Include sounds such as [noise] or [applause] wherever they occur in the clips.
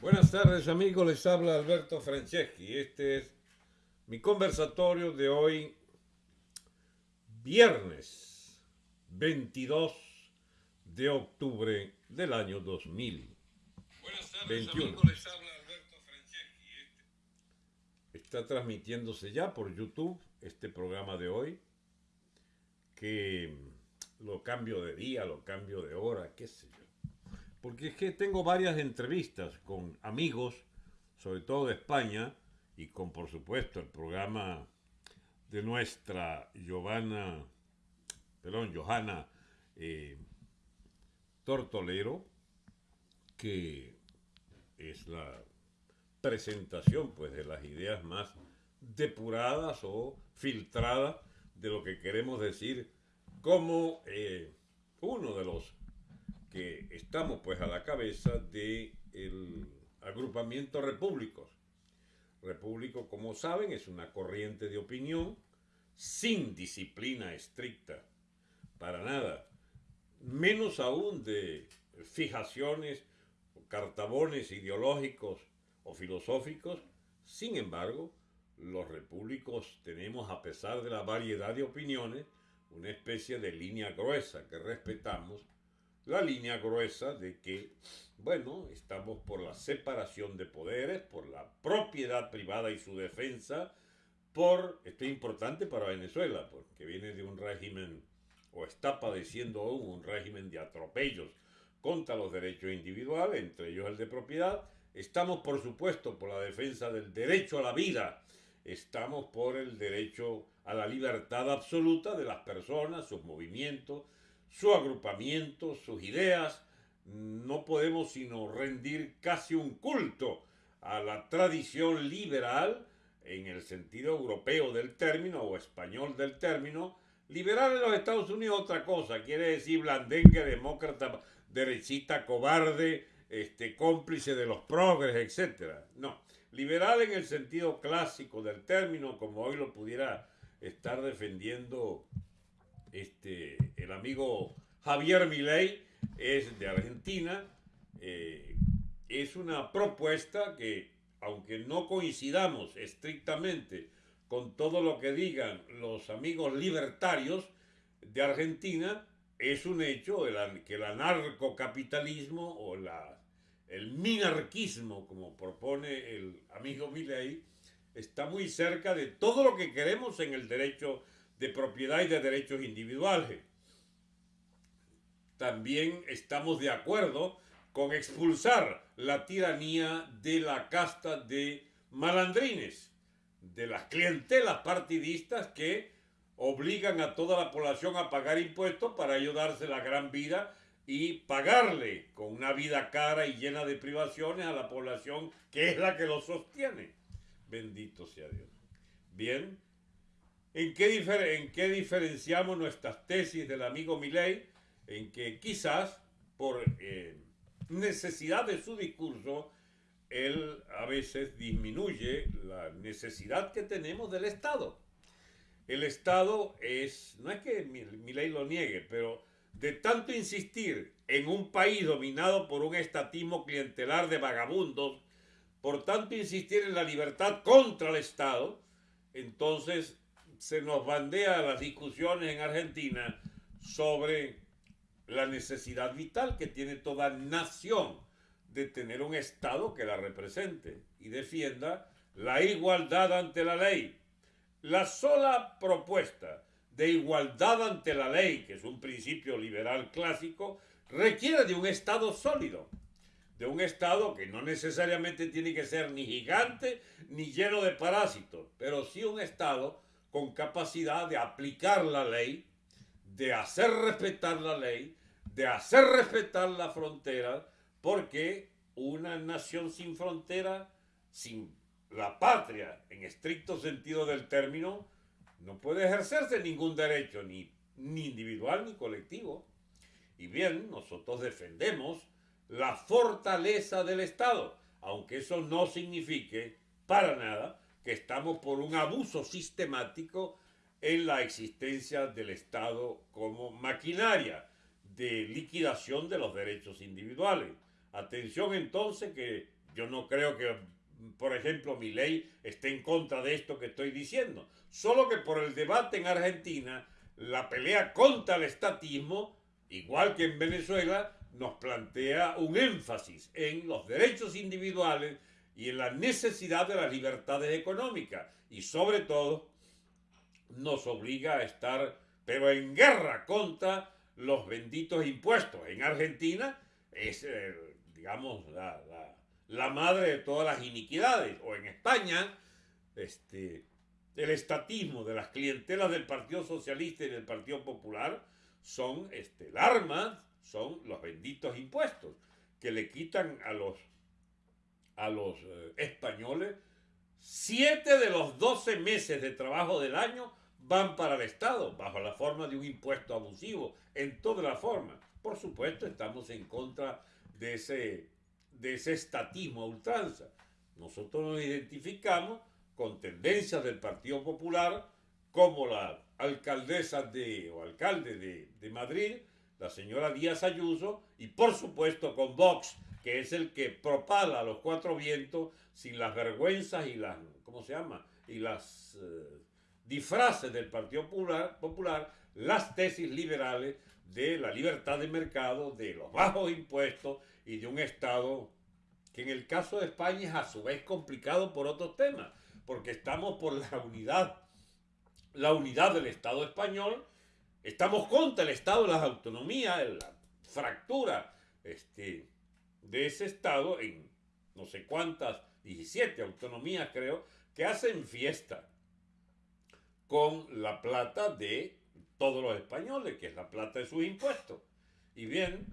Buenas tardes amigos, les habla Alberto Franceschi. Este es mi conversatorio de hoy, viernes 22 de octubre del año 2000. Buenas tardes amigos, les habla Alberto Franceschi. Este está transmitiéndose ya por YouTube este programa de hoy, que lo cambio de día, lo cambio de hora, qué sé yo porque es que tengo varias entrevistas con amigos, sobre todo de España, y con, por supuesto, el programa de nuestra Giovanna, perdón, Johanna eh, Tortolero, que es la presentación pues de las ideas más depuradas o filtradas de lo que queremos decir como eh, uno de los que estamos pues a la cabeza del agrupamiento Repúblicos. Repúblico, como saben, es una corriente de opinión sin disciplina estricta, para nada, menos aún de fijaciones, cartabones ideológicos o filosóficos. Sin embargo, los repúblicos tenemos, a pesar de la variedad de opiniones, una especie de línea gruesa que respetamos la línea gruesa de que, bueno, estamos por la separación de poderes, por la propiedad privada y su defensa, por, esto es importante para Venezuela, porque viene de un régimen, o está padeciendo aún un régimen de atropellos contra los derechos individuales, entre ellos el de propiedad. Estamos, por supuesto, por la defensa del derecho a la vida. Estamos por el derecho a la libertad absoluta de las personas, sus movimientos, su agrupamiento, sus ideas, no podemos sino rendir casi un culto a la tradición liberal, en el sentido europeo del término o español del término, liberal en los Estados Unidos otra cosa, quiere decir blandengue, demócrata, derechista, cobarde, este, cómplice de los progres, etc. No, liberal en el sentido clásico del término, como hoy lo pudiera estar defendiendo este, el amigo Javier Milei es de Argentina. Eh, es una propuesta que, aunque no coincidamos estrictamente con todo lo que digan los amigos libertarios de Argentina, es un hecho que el anarcocapitalismo o el minarquismo, como propone el amigo Milei, está muy cerca de todo lo que queremos en el derecho de propiedad y de derechos individuales. También estamos de acuerdo con expulsar la tiranía de la casta de malandrines, de las clientelas partidistas que obligan a toda la población a pagar impuestos para ayudarse la gran vida y pagarle con una vida cara y llena de privaciones a la población que es la que lo sostiene. Bendito sea Dios. Bien, ¿En qué, ¿En qué, diferenciamos nuestras tesis del amigo Milley? En que quizás por eh, necesidad de su discurso, él a veces disminuye la necesidad que tenemos del Estado. El Estado es, no es que Milley lo niegue, pero de tanto insistir en un país dominado por un estatismo clientelar de vagabundos, por tanto insistir en la libertad contra el Estado, entonces se nos bandea las discusiones en Argentina sobre la necesidad vital que tiene toda nación de tener un Estado que la represente y defienda la igualdad ante la ley. La sola propuesta de igualdad ante la ley, que es un principio liberal clásico, requiere de un Estado sólido, de un Estado que no necesariamente tiene que ser ni gigante ni lleno de parásitos, pero sí un Estado con capacidad de aplicar la ley, de hacer respetar la ley, de hacer respetar la frontera, porque una nación sin frontera, sin la patria en estricto sentido del término, no puede ejercerse ningún derecho, ni, ni individual ni colectivo. Y bien, nosotros defendemos la fortaleza del Estado, aunque eso no signifique para nada que estamos por un abuso sistemático en la existencia del Estado como maquinaria de liquidación de los derechos individuales. Atención entonces que yo no creo que, por ejemplo, mi ley esté en contra de esto que estoy diciendo. Solo que por el debate en Argentina, la pelea contra el estatismo, igual que en Venezuela, nos plantea un énfasis en los derechos individuales y en la necesidad de las libertades económicas. Y sobre todo, nos obliga a estar, pero en guerra contra los benditos impuestos. En Argentina es, eh, digamos, la, la, madre de todas las iniquidades. O en España, este, el estatismo de las clientelas del Partido Socialista y del Partido Popular son este, el arma, son los benditos impuestos que le quitan a los, a los eh, españoles siete de los doce meses de trabajo del año van para el Estado bajo la forma de un impuesto abusivo, en toda la forma. Por supuesto, estamos en contra de ese, de ese estatismo a ultranza. Nosotros nos identificamos con tendencias del Partido Popular, como la alcaldesa de, o alcalde de, de Madrid, la señora Díaz Ayuso, y por supuesto con Vox, que es el que propala los cuatro vientos sin las vergüenzas y las, ¿cómo se llama? Y las... Eh, disfraces del Partido Popular, Popular las tesis liberales de la libertad de mercado, de los bajos impuestos y de un Estado que en el caso de España es a su vez complicado por otros temas, porque estamos por la unidad, la unidad del Estado español, estamos contra el Estado las autonomías, la fractura este, de ese Estado en no sé cuántas, 17 autonomías creo, que hacen fiesta con la plata de todos los españoles, que es la plata de sus impuestos. Y bien,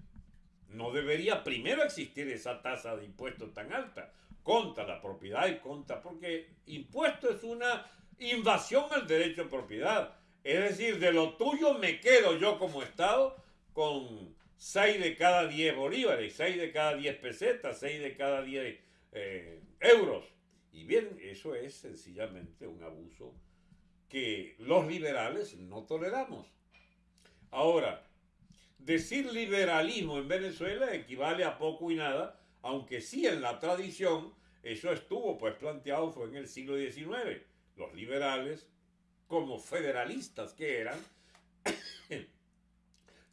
no debería primero existir esa tasa de impuestos tan alta contra la propiedad y contra, porque impuesto es una invasión al derecho de propiedad. Es decir, de lo tuyo me quedo yo como Estado con 6 de cada 10 bolívares, 6 de cada 10 pesetas, 6 de cada 10 eh, euros. Y bien, eso es sencillamente un abuso que los liberales no toleramos. Ahora, decir liberalismo en Venezuela equivale a poco y nada, aunque sí en la tradición eso estuvo pues planteado fue en el siglo XIX. Los liberales, como federalistas que eran,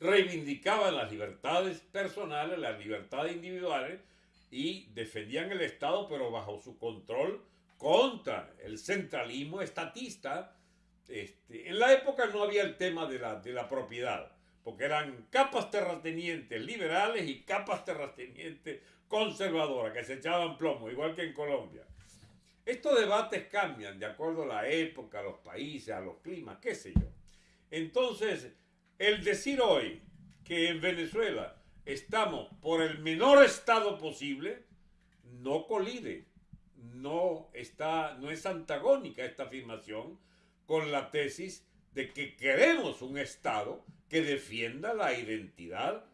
reivindicaban las libertades personales, las libertades individuales y defendían el Estado pero bajo su control contra el centralismo estatista este, en la época no había el tema de la, de la propiedad, porque eran capas terratenientes liberales y capas terratenientes conservadoras que se echaban plomo, igual que en Colombia. Estos debates cambian de acuerdo a la época, a los países, a los climas, qué sé yo. Entonces, el decir hoy que en Venezuela estamos por el menor estado posible, no colide, no, está, no es antagónica esta afirmación, con la tesis de que queremos un Estado que defienda la identidad,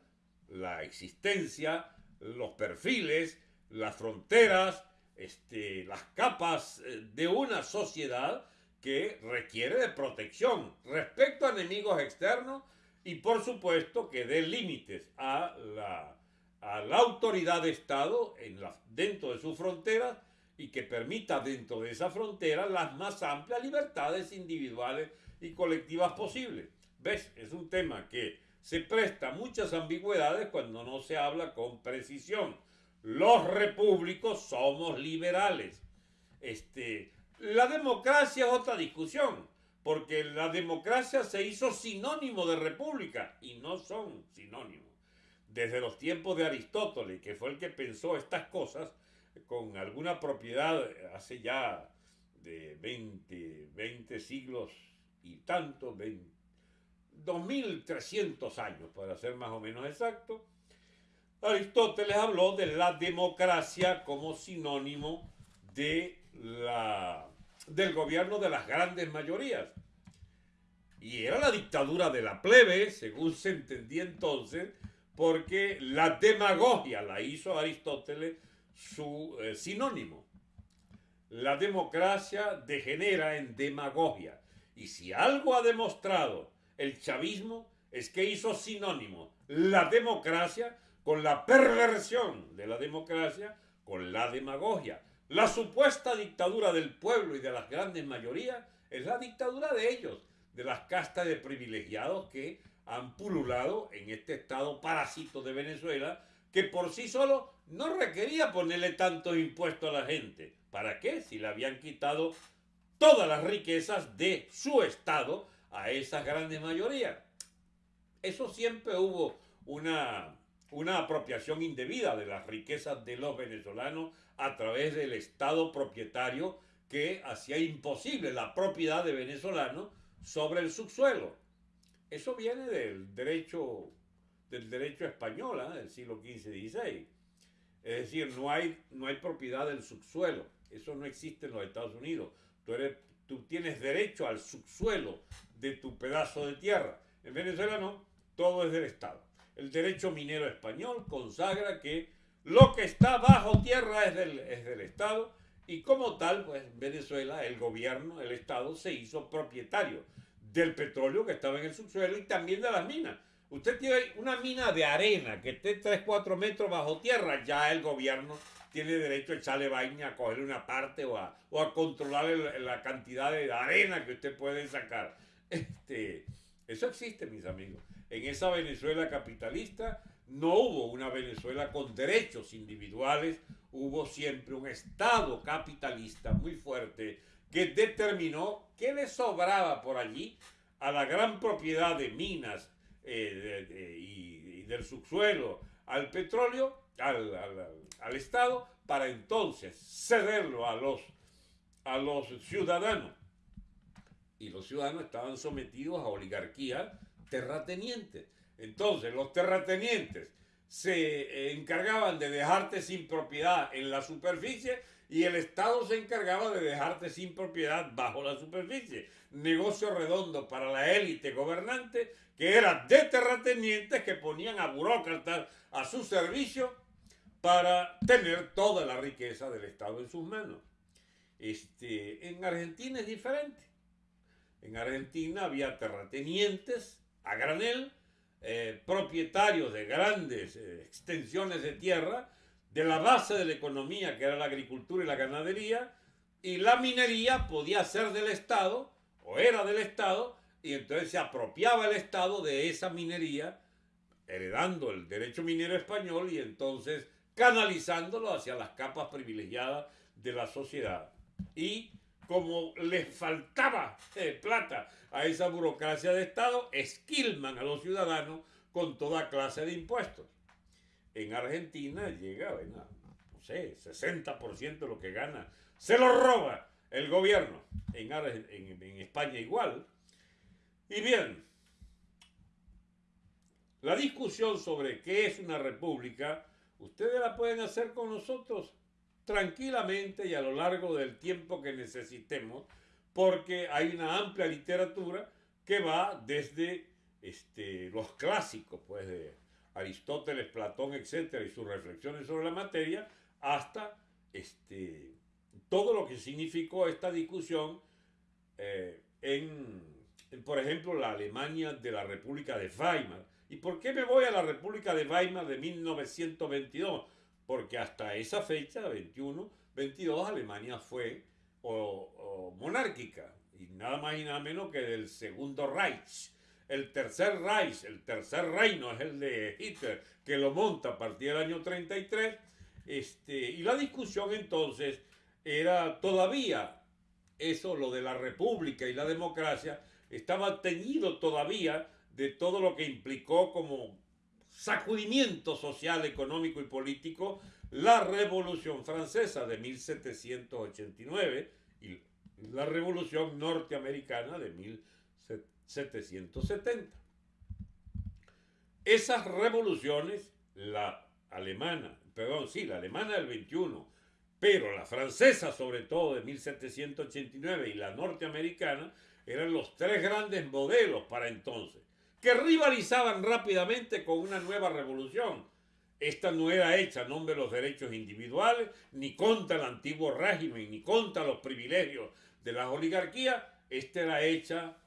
la existencia, los perfiles, las fronteras, este, las capas eh, de una sociedad que requiere de protección respecto a enemigos externos y por supuesto que dé límites a la, a la autoridad de Estado en la, dentro de sus fronteras y que permita dentro de esa frontera las más amplias libertades individuales y colectivas posibles. ¿Ves? Es un tema que se presta muchas ambigüedades cuando no se habla con precisión. Los repúblicos somos liberales. Este, la democracia es otra discusión, porque la democracia se hizo sinónimo de república y no son sinónimos. Desde los tiempos de Aristóteles, que fue el que pensó estas cosas, con alguna propiedad hace ya de 20, 20 siglos y tanto, 2300 años para ser más o menos exacto, Aristóteles habló de la democracia como sinónimo de del gobierno de las grandes mayorías. Y era la dictadura de la plebe, según se entendía entonces, porque la demagogia la hizo Aristóteles su eh, sinónimo. La democracia degenera en demagogia. Y si algo ha demostrado el chavismo es que hizo sinónimo la democracia con la perversión de la democracia, con la demagogia. La supuesta dictadura del pueblo y de las grandes mayorías es la dictadura de ellos, de las castas de privilegiados que han pululado en este estado parásito de Venezuela, que por sí solo no requería ponerle tantos impuestos a la gente. ¿Para qué? Si le habían quitado todas las riquezas de su estado a esas grandes mayorías. Eso siempre hubo una, una apropiación indebida de las riquezas de los venezolanos a través del Estado propietario que hacía imposible la propiedad de venezolanos sobre el subsuelo. Eso viene del derecho, del derecho español ¿eh? del siglo XV y XVI. Es decir, no hay, no hay propiedad del subsuelo. Eso no existe en los Estados Unidos. Tú, eres, tú tienes derecho al subsuelo de tu pedazo de tierra. En Venezuela no, todo es del Estado. El derecho minero español consagra que lo que está bajo tierra es del, es del Estado y como tal, pues en Venezuela el gobierno, el Estado se hizo propietario del petróleo que estaba en el subsuelo y también de las minas. Usted tiene una mina de arena que esté 3, 4 metros bajo tierra, ya el gobierno tiene derecho a echarle vaina, a cogerle una parte o a, o a controlar la cantidad de arena que usted puede sacar. Este, eso existe, mis amigos. En esa Venezuela capitalista no hubo una Venezuela con derechos individuales, hubo siempre un Estado capitalista muy fuerte que determinó que le sobraba por allí a la gran propiedad de minas eh, y, del subsuelo, al petróleo, al, Estado, para entonces cederlo a los, a los ciudadanos. Y los ciudadanos estaban sometidos a oligarquías terratenientes. Entonces, los terratenientes se encargaban de dejarte sin propiedad en la superficie y el Estado se encargaba de dejarte sin propiedad bajo la superficie. Negocio redondo para la élite gobernante que era de terratenientes que ponían a burócratas a su servicio para tener toda la riqueza del Estado en sus manos. Este, en Argentina es diferente. En Argentina había terratenientes a granel, eh, propietarios de grandes eh, extensiones de tierra, de la base de la economía que era la agricultura y la ganadería, y la minería podía ser del Estado, o era del Estado, y entonces se apropiaba el Estado de esa minería, heredando el derecho minero español y entonces canalizándolo hacia las capas privilegiadas de la sociedad. Y como les faltaba eh, plata a esa burocracia de Estado, esquilman a los ciudadanos con toda clase de impuestos. En Argentina llega, no sé, 60% de lo que gana, se lo roba el gobierno. En España igual. Y bien, la discusión sobre qué es una república, ustedes la pueden hacer con nosotros tranquilamente y a lo largo del tiempo que necesitemos, porque hay una amplia literatura que va desde este, los clásicos, pues de Aristóteles, Platón, etcétera, y sus reflexiones sobre la materia, hasta este, todo lo que significó esta discusión eh, en, por ejemplo, la Alemania de la República de Weimar. ¿Y por qué me voy a la República de Weimar de 1922? Porque hasta esa fecha, 21, 22, Alemania fue monárquica, y nada más y nada menos que del segundo Reich. El tercer Reich, el tercer reino es el de Hitler, que lo monta a partir del año 33. Este, y la discusión entonces era todavía eso, lo de la república y la democracia, estaba teñido todavía de todo lo que implicó como sacudimiento social, económico y político la Revolución Francesa de 1789 y la Revolución Norteamericana de 1770. Esas revoluciones, la alemana, perdón, sí, la alemana del 21, pero la francesa sobre todo de 1789 y la norteamericana, eran los tres grandes modelos para entonces que rivalizaban rápidamente con una nueva revolución. Esta no era hecha en nombre de los derechos individuales, ni contra el antiguo régimen, ni contra los privilegios de las oligarquías. Esta era hecha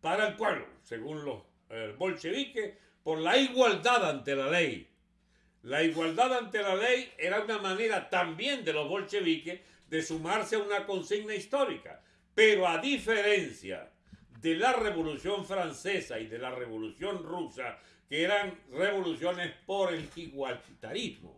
para el pueblo, según los eh, bolcheviques, por la igualdad ante la ley. La igualdad ante la ley era una manera también de los bolcheviques de sumarse a una consigna histórica. Pero a diferencia de la Revolución Francesa y de la Revolución Rusa, que eran revoluciones por el igualitarismo,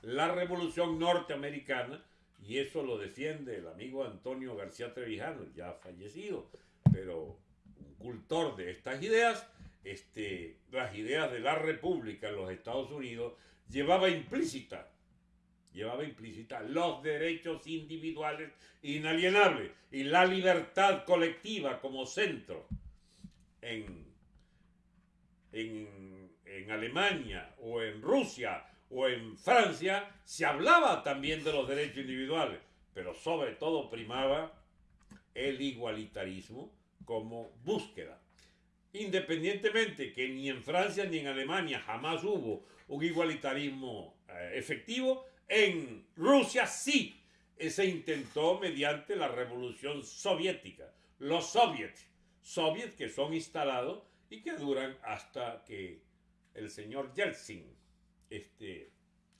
la Revolución Norteamericana, y eso lo defiende el amigo Antonio García Trevijano, ya fallecido, pero un cultor de estas ideas, este, las ideas de la República en los Estados Unidos, llevaba implícita, llevaba implícita los derechos individuales inalienables y la libertad colectiva como centro. En, en, en Alemania o en Rusia o en Francia se hablaba también de los derechos individuales, pero sobre todo primaba el igualitarismo como búsqueda. Independientemente que ni en Francia ni en Alemania jamás hubo un igualitarismo eh, efectivo, en Rusia sí se intentó mediante la revolución soviética. Los soviets, soviets que son instalados y que duran hasta que el señor Yeltsin este,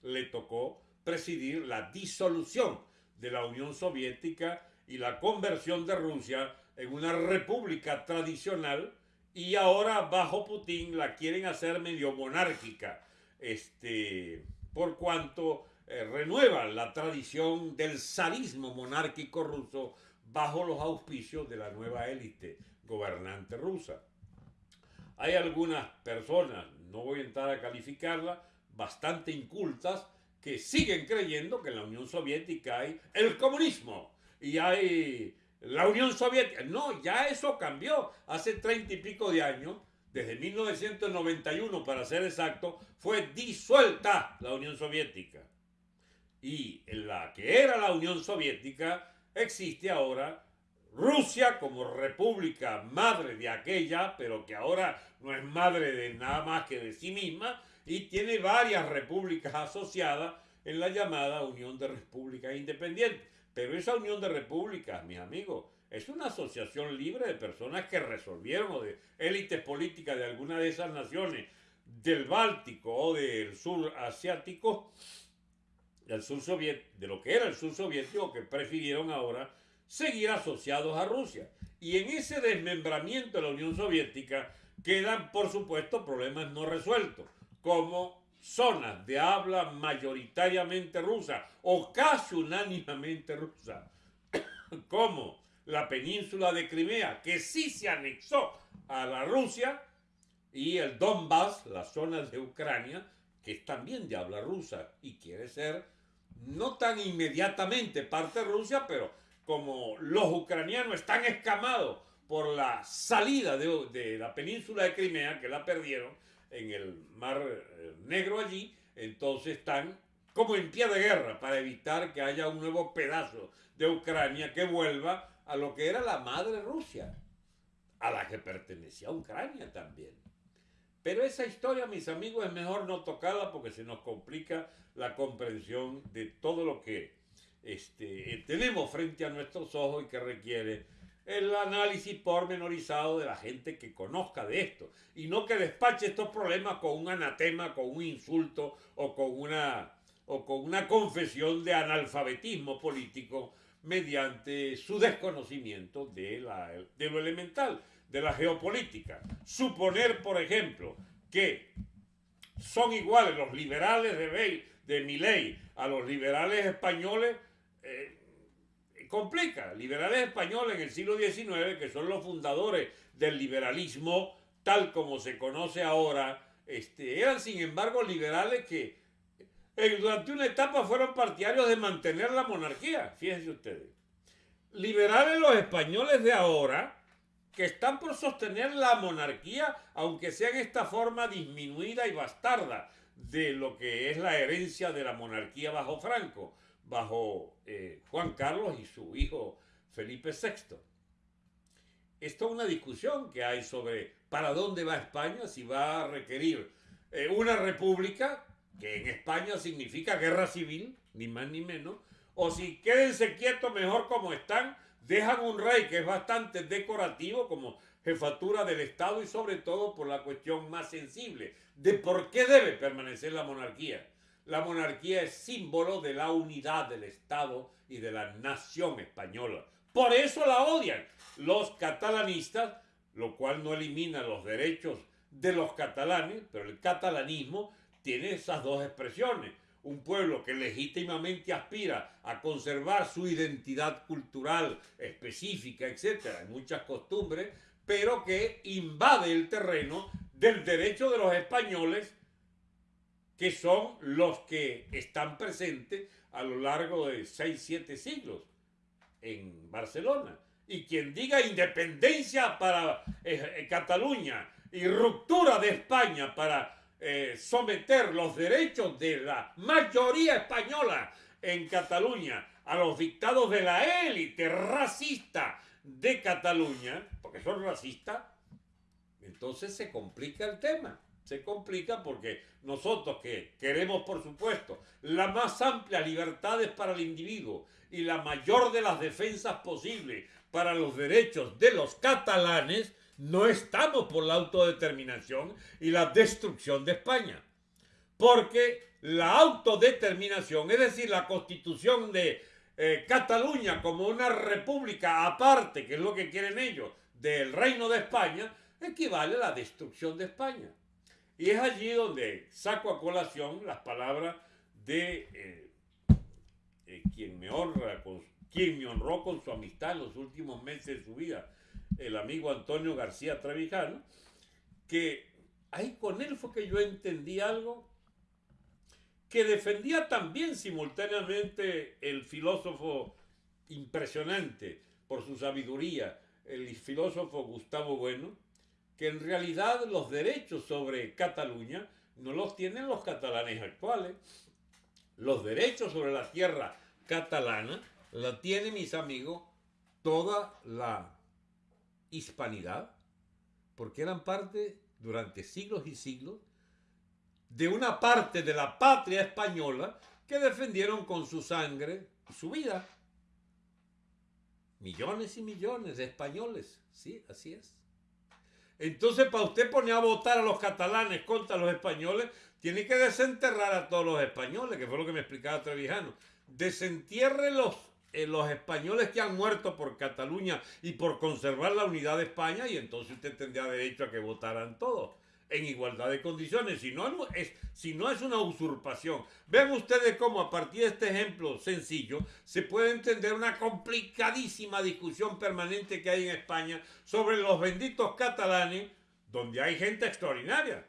le tocó presidir la disolución de la Unión Soviética y la conversión de Rusia en una república tradicional y ahora bajo Putin la quieren hacer medio monárquica, este, por cuanto eh, renuevan la tradición del zarismo monárquico ruso bajo los auspicios de la nueva élite gobernante rusa. Hay algunas personas, no voy a entrar a calificarla, bastante incultas, que siguen creyendo que en la Unión Soviética hay el comunismo y hay la Unión Soviética. No, ya eso cambió. Hace treinta y pico de años, desde 1991 para ser exacto, fue disuelta la Unión Soviética. Y en la que era la Unión Soviética existe ahora Rusia como república madre de aquella, pero que ahora no es madre de nada más que de sí misma, y tiene varias repúblicas asociadas en la llamada Unión de Repúblicas Independientes. Pero esa Unión de Repúblicas, mis amigos, es una asociación libre de personas que resolvieron o de élites políticas de alguna de esas naciones del Báltico o del sur asiático, del sur soviético, de lo que era el sur soviético, que prefirieron ahora seguir asociados a Rusia. Y en ese desmembramiento de la Unión Soviética quedan, por supuesto, problemas no resueltos, como zonas de habla mayoritariamente rusa o casi unánimemente rusa, [coughs] como la península de Crimea, que sí se anexó a la Rusia, y el Donbass, la zona de Ucrania, que es también de habla rusa y quiere ser no tan inmediatamente parte de Rusia, pero como los ucranianos están escamados por la salida de, de la península de Crimea, que la perdieron en el Mar eh, Negro allí, entonces están como en pie de guerra para evitar que haya un nuevo pedazo de Ucrania que vuelva a lo que era la madre Rusia, a la que pertenecía Ucrania también. Pero esa historia, mis amigos, es mejor no tocarla porque se nos complica la comprensión de todo lo que este, tenemos frente a nuestros ojos y que requiere el análisis pormenorizado de la gente que conozca de esto y no que despache estos problemas con un anatema, con un insulto o con una, o con una confesión de analfabetismo político mediante su desconocimiento de, la, de lo elemental, de la geopolítica. Suponer, por ejemplo, que son iguales los liberales de, de Milley a los liberales españoles, eh, complica. Liberales españoles en el siglo XIX, que son los fundadores del liberalismo tal como se conoce ahora, este, eran sin embargo liberales que eh, durante una etapa fueron partidarios de mantener la monarquía, fíjense ustedes. Liberales los españoles de ahora, que están por sostener la monarquía, aunque sea en esta forma disminuida y bastarda de lo que es la herencia de la monarquía bajo Franco bajo eh, Juan Carlos y su hijo Felipe VI. Esto es una discusión que hay sobre para dónde va España, si va a requerir eh, una república, que en España significa guerra civil, ni más ni menos, o si quédense quietos mejor como están, dejan un rey que es bastante decorativo, como jefatura del Estado y sobre todo por la cuestión más sensible de por qué debe permanecer la monarquía. La monarquía es símbolo de la unidad del Estado y de la nación española. Por eso la odian los catalanistas, lo cual no elimina los derechos de los catalanes, pero el catalanismo tiene esas dos expresiones. Un pueblo que legítimamente aspira a conservar su identidad cultural específica, etcétera, muchas costumbres, pero que invade el terreno del derecho de los españoles, que son los que están presentes a lo largo de 6, 7 siglos en Barcelona. Y quien diga independencia para eh, eh, Cataluña y ruptura de España para eh, someter los derechos de la mayoría española en Cataluña a los dictados de la élite racista de Cataluña, porque son racistas, entonces se complica el tema. Se complica porque nosotros que queremos, por supuesto, las más amplias libertades para el individuo y la mayor de las defensas posibles para los derechos de los catalanes, no estamos por la autodeterminación y la destrucción de España. Porque la autodeterminación, es decir, la constitución de eh, Cataluña como una república aparte, que es lo que quieren ellos, del reino de España, equivale a la destrucción de España. Y es allí donde saco a colación las palabras de eh, eh, quien, me honró con su amistad en los últimos meses de su vida, el amigo Antonio García Trevijano, que ahí con él fue que yo entendí algo que defendía también simultáneamente el filósofo impresionante por su sabiduría, el filósofo Gustavo Bueno, que en realidad los derechos sobre Cataluña no los tienen los catalanes actuales. Los derechos sobre la tierra catalana la tienen, mis amigos, toda la hispanidad, porque eran parte durante siglos y siglos de una parte de la patria española que defendieron con su sangre su vida. Millones y millones de españoles, sí, así es. Entonces, para usted poner a votar a los catalanes contra los españoles, tiene que desenterrar a todos los españoles, que fue lo que me explicaba Trevijano. Desentierre los eh, los españoles que han muerto por Cataluña y por conservar la unidad de España y entonces usted tendría derecho a que votaran todos en igualdad de condiciones, si no, es, si no es una usurpación. Vean ustedes cómo a partir de este ejemplo sencillo se puede entender una complicadísima discusión permanente que hay en España sobre los benditos catalanes, donde hay gente extraordinaria.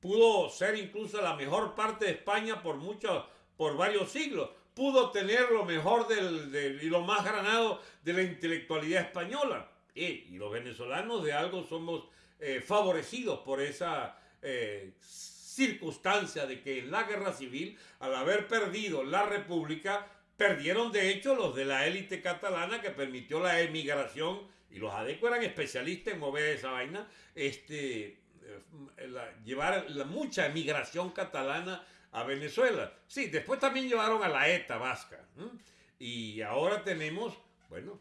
Pudo ser incluso la mejor parte de España por muchos, por varios siglos, pudo tener lo mejor del, y lo más granado de la intelectualidad española. y los venezolanos de algo somos eh, favorecidos por esa eh, circunstancia de que en la guerra civil, al haber perdido la república, perdieron de hecho los de la élite catalana que permitió la emigración, y los adecos eran especialistas en mover esa vaina, este, eh, llevar mucha emigración catalana a Venezuela. Sí, después también llevaron a la ETA vasca. Y ahora tenemos, bueno,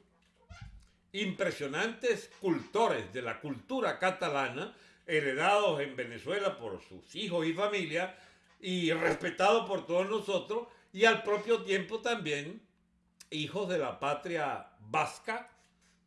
impresionantes cultores de la cultura catalana, heredados en Venezuela por sus hijos y familia, y respetados por todos nosotros, y al propio tiempo también hijos de la patria vasca,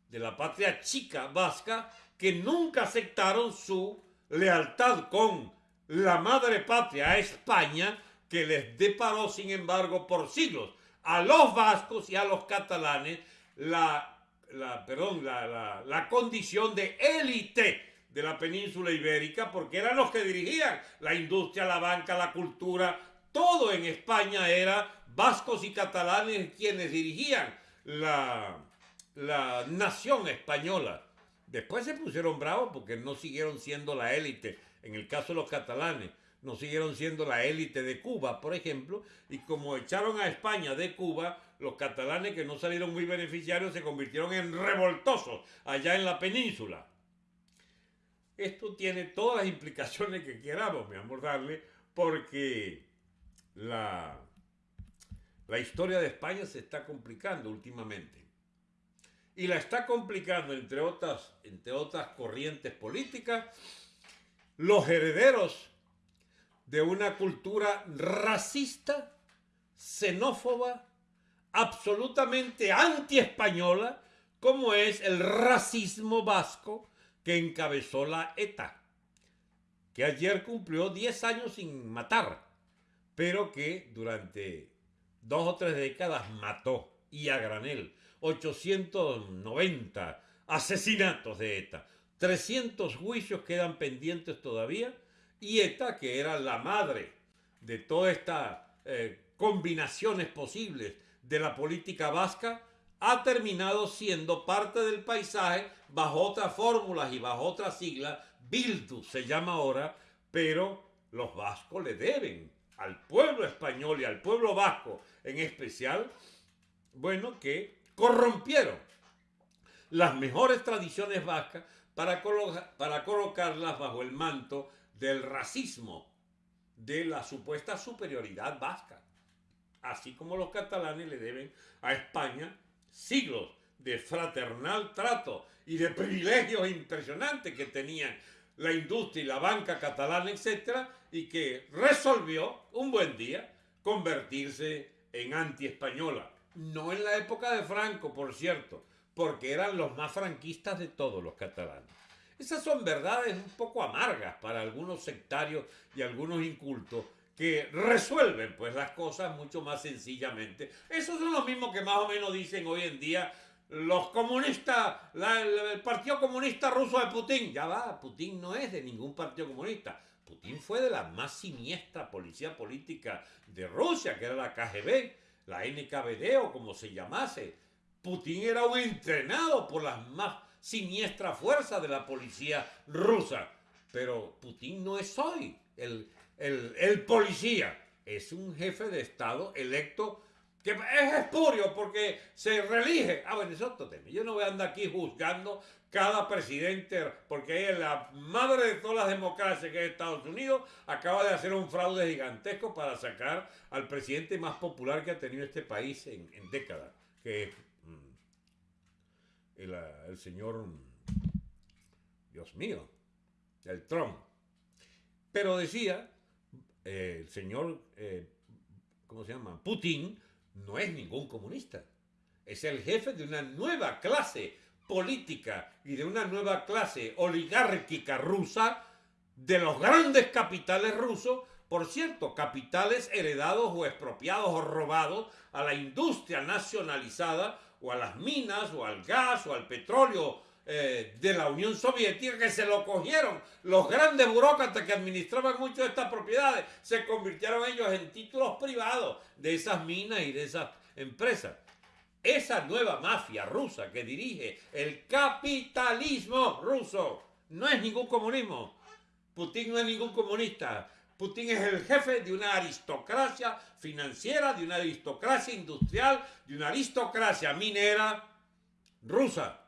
de la patria chica vasca, que nunca aceptaron su lealtad con la madre patria, España, que les deparó, sin embargo, por siglos a los vascos y a los catalanes la, la, perdón, la, la condición de élite de la península ibérica, porque eran los que dirigían la industria, la banca, la cultura, todo en España era vascos y catalanes quienes dirigían la, la nación española. Después se pusieron bravos porque no siguieron siendo la élite en el caso de los catalanes, no siguieron siendo la élite de Cuba, por ejemplo, y como echaron a España de Cuba, los catalanes que no salieron muy beneficiarios se convirtieron en revoltosos allá en la península. Esto tiene todas las implicaciones que queramos, mi amor, darle, porque la, la historia de España se está complicando últimamente. y la está complicando, entre otras, entre otras corrientes políticas, los herederos de una cultura racista, xenófoba, absolutamente anti-española, como es el racismo vasco que encabezó la ETA, que ayer cumplió 10 años sin matar, pero que durante dos o tres décadas mató y a granel. 890 asesinatos de ETA, 300 juicios quedan pendientes todavía y ETA, que era la madre de todas estas eh, combinaciones posibles de la política vasca, ha terminado siendo parte del paisaje bajo otras fórmulas y bajo otras siglas, Bildu se llama ahora, pero los vascos le deben al pueblo español y al pueblo vasco en especial, bueno, que corrompieron las mejores tradiciones vascas para, para colocarlas bajo el manto del racismo, de la supuesta superioridad vasca. Así como los catalanes le deben a España siglos de fraternal trato y de privilegios impresionantes que tenían la industria y la banca catalana, etcétera, y que resolvió un buen día convertirse en anti-española. No en la época de Franco, por cierto, porque eran los más franquistas de todos los catalanes. Esas son verdades un poco amargas para algunos sectarios y algunos incultos resuelven pues las cosas mucho más sencillamente. Esos son los mismos que más o menos dicen hoy en día los comunistas, el Partido Comunista Ruso de Putin. Ya va, Putin no es de ningún partido comunista. Putin fue de la más siniestra policía política de Rusia, que era la KGB, la NKVD o como se llamase. Putin era un entrenado por las más siniestras fuerzas de la policía rusa. Pero Putin no es hoy el, el, policía es un jefe de Estado electo que es espurio porque se reelige. Ah, bueno, es otro. Yo no voy a andar aquí juzgando cada presidente, porque la madre de todas las democracias que es Estados Unidos acaba de hacer un fraude gigantesco para sacar al presidente más popular que ha tenido este país en, décadas, que es mm, el, el señor, Dios mío, el Trump. Pero decía eh, el señor, eh, ¿cómo se llama? Putin no es ningún comunista. Es el jefe de una nueva clase política y de una nueva clase oligárquica rusa de los grandes capitales rusos, por cierto, capitales heredados o expropiados o robados a la industria nacionalizada o a las minas o al gas o al petróleo eh, de la Unión Soviética que se lo cogieron. Los grandes burócratas que administraban muchas de estas propiedades se convirtieron ellos en títulos privados de esas minas y de esas empresas. Esa nueva mafia rusa que dirige el capitalismo ruso no es ningún comunismo. Putin no es ningún comunista. Putin es el jefe de una aristocracia financiera, de una aristocracia industrial, de una aristocracia minera rusa.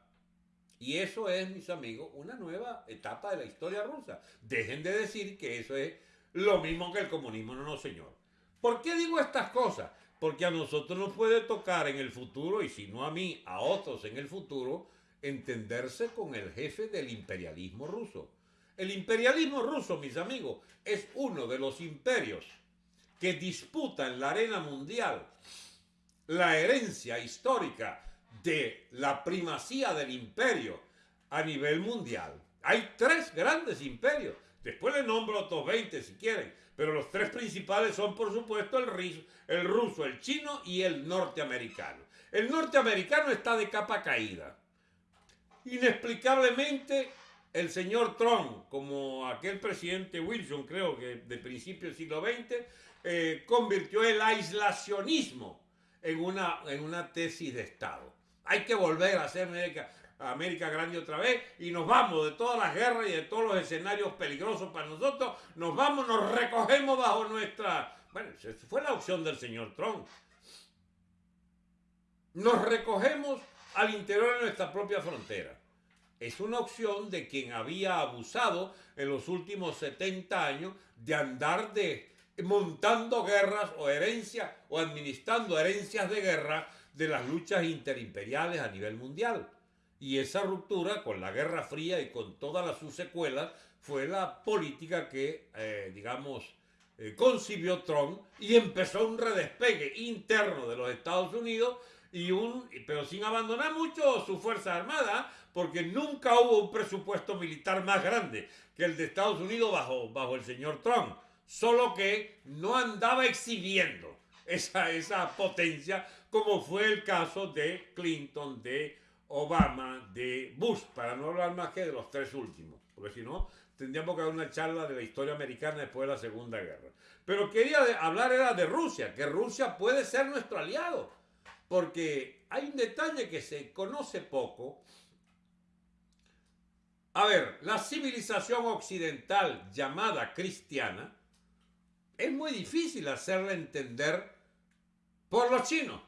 Y eso es, mis amigos, una nueva etapa de la historia rusa. Dejen de decir que eso es lo mismo que el comunismo. No, no, señor. ¿Por qué digo estas cosas? Porque a nosotros nos puede tocar en el futuro, y si no a mí, a otros en el futuro, entenderse con el jefe del imperialismo ruso. El imperialismo ruso, mis amigos, es uno de los imperios que disputa en la arena mundial la herencia histórica de la primacía del imperio a nivel mundial. Hay tres grandes imperios. Después le nombro otros 20 si quieren, pero los tres principales son por supuesto el, el ruso, el chino y el norteamericano. El norteamericano está de capa caída. Inexplicablemente el señor Trump, como aquel presidente Wilson, creo que de principio del siglo XX, eh, convirtió el aislacionismo en una, en una tesis de Estado. Hay que volver a hacer América, América grande otra vez y nos vamos de todas las guerras y de todos los escenarios peligrosos para nosotros. Nos vamos, nos recogemos bajo nuestra... Bueno, fue la opción del señor Trump. Nos recogemos al interior de nuestra propia frontera. Es una opción de quien había abusado en los últimos 70 años de andar de montando guerras o herencias o administrando herencias de guerra de las luchas interimperiales a nivel mundial. Y esa ruptura con la Guerra Fría y con todas las sus secuelas fue la política que, eh, digamos, eh, concibió Trump y empezó un redespegue interno de los Estados Unidos y un, pero sin abandonar mucho su fuerza armada, porque nunca hubo un presupuesto militar más grande que el de Estados Unidos bajo, bajo el señor Trump, solo que no andaba exhibiendo esa, esa potencia como fue el caso de Clinton, de Obama, de Bush, para no hablar más que de los tres últimos, porque si no, tendríamos que dar una charla de la historia americana después de la Segunda Guerra. Pero quería hablar era de Rusia, que Rusia puede ser nuestro aliado, porque hay un detalle que se conoce poco. A ver, la civilización occidental llamada cristiana es muy difícil hacerla entender por los chinos.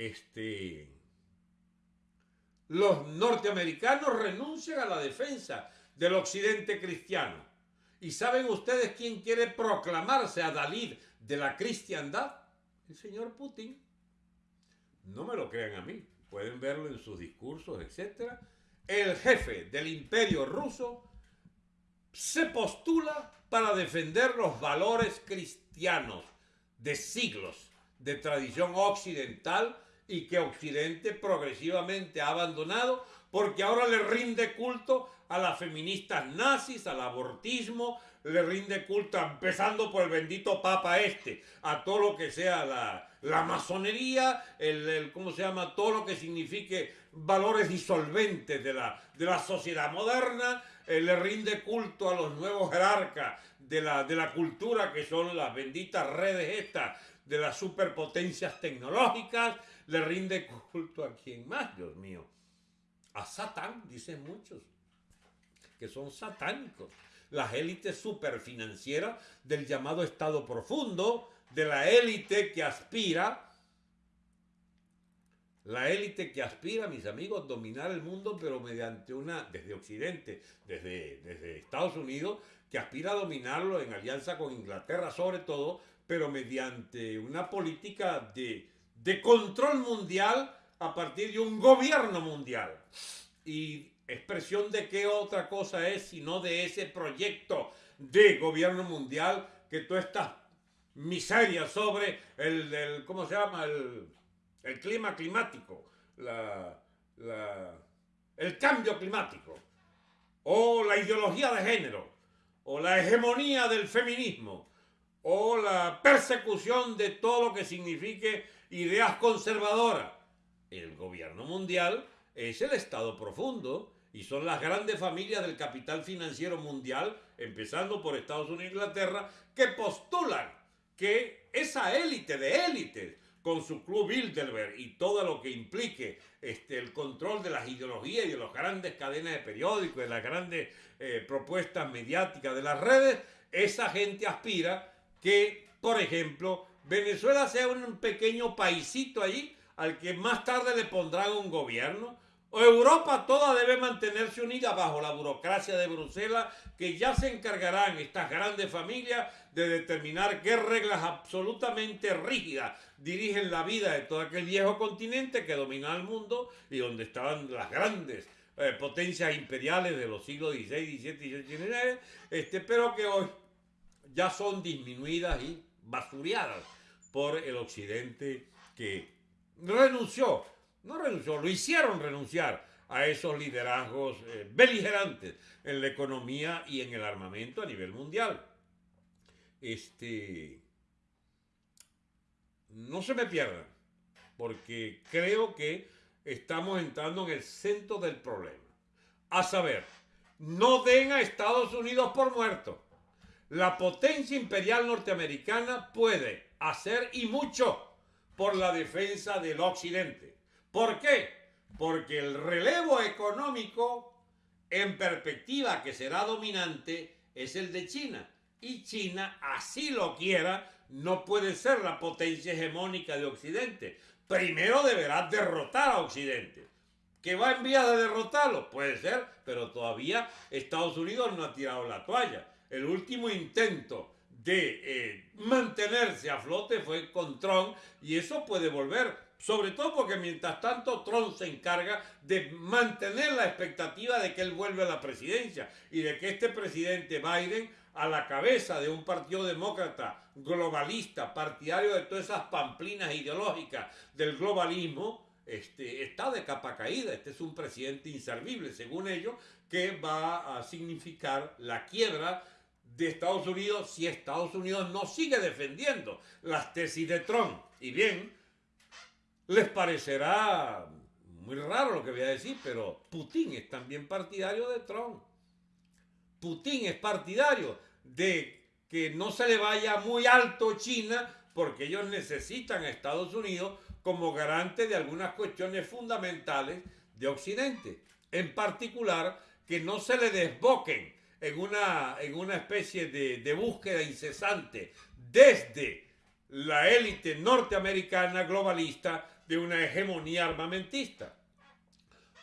Este, los norteamericanos renuncian a la defensa del occidente cristiano. ¿Y saben ustedes quién quiere proclamarse a Dalí de la cristiandad? El señor Putin. No me lo crean a mí, pueden verlo en sus discursos, etc. El jefe del imperio ruso se postula para defender los valores cristianos de siglos de tradición occidental y que Occidente progresivamente ha abandonado porque ahora le rinde culto a las feministas nazis, al abortismo, le rinde culto, empezando por el bendito Papa este, a todo lo que sea la, la masonería, el, ¿cómo se llama? Todo lo que signifique valores disolventes de la, de la sociedad moderna, eh, le rinde culto a los nuevos jerarcas de la, de la cultura, que son las benditas redes estas de las superpotencias tecnológicas, le rinde culto a quien más, Dios mío. A Satán, dicen muchos, que son satánicos. Las élites superfinancieras del llamado Estado profundo, de la élite que aspira, la élite que aspira, mis amigos, dominar el mundo, pero mediante una, desde Occidente, desde Estados Unidos, que aspira a dominarlo en alianza con Inglaterra sobre todo, pero mediante una política de, de control mundial a partir de un gobierno mundial. Y expresión de qué otra cosa es sino de ese proyecto de gobierno mundial que todas estas miserias sobre el, ¿cómo se llama? El, el clima climático, la, la, el cambio climático, o la ideología de género, o la hegemonía del feminismo, o la persecución de todo lo que signifique ideas conservadoras. El gobierno mundial es el Estado profundo y son las grandes familias del capital financiero mundial, empezando por Estados Unidos e Inglaterra, que postulan que esa élite de élites, con su club Bilderberg y todo lo que implique este, el control de las ideologías y de las grandes cadenas de periódicos, de las grandes eh, propuestas mediáticas de las redes, esa gente aspira que, por ejemplo, Venezuela sea un pequeño paisito allí al que más tarde le pondrán un gobierno. Europa toda debe mantenerse unida bajo la burocracia de Bruselas, que ya se encargarán estas grandes familias de determinar qué reglas absolutamente rígidas dirigen la vida de todo aquel viejo continente que domina el mundo y donde estaban las grandes eh, potencias imperiales de los siglos XVI, XVII y XIX, este, pero que hoy ya son disminuidas y basureadas por el occidente que renunció, no renunció, lo hicieron renunciar a esos liderazgos eh, beligerantes en la economía y en el armamento a nivel mundial. Este, no se me pierdan, porque creo que estamos entrando en el centro del problema. A saber, no den a Estados Unidos por muerto la potencia imperial norteamericana puede hacer y mucho por la defensa del occidente. ¿Por qué? Porque el relevo económico en perspectiva que será dominante es el de China. Y China, así lo quiera, no puede ser la potencia hegemónica de Occidente. Primero deberá derrotar a Occidente. ¿Que va en vía de derrotarlo? Puede ser, pero todavía Estados Unidos no ha tirado la toalla el último intento de eh, mantenerse a flote fue con Trump y eso puede volver, sobre todo porque mientras tanto Trump se encarga de mantener la expectativa de que él vuelva a la presidencia y de que este presidente Biden a la cabeza de un partido demócrata globalista, partidario de todas esas pamplinas ideológicas del globalismo, este, está de capa caída. Este es un presidente inservible, según ellos, que va a significar la quiebra de Estados Unidos si Estados Unidos no sigue defendiendo las tesis de Trump. Y bien, les parecerá muy raro lo que voy a decir, pero Putin es también partidario de Trump. Putin es partidario de que no se le vaya muy alto China porque ellos necesitan a Estados Unidos como garante de algunas cuestiones fundamentales de Occidente. En particular, que no se le desboquen en una, en una especie de, de búsqueda incesante desde la élite norteamericana globalista de una hegemonía armamentista.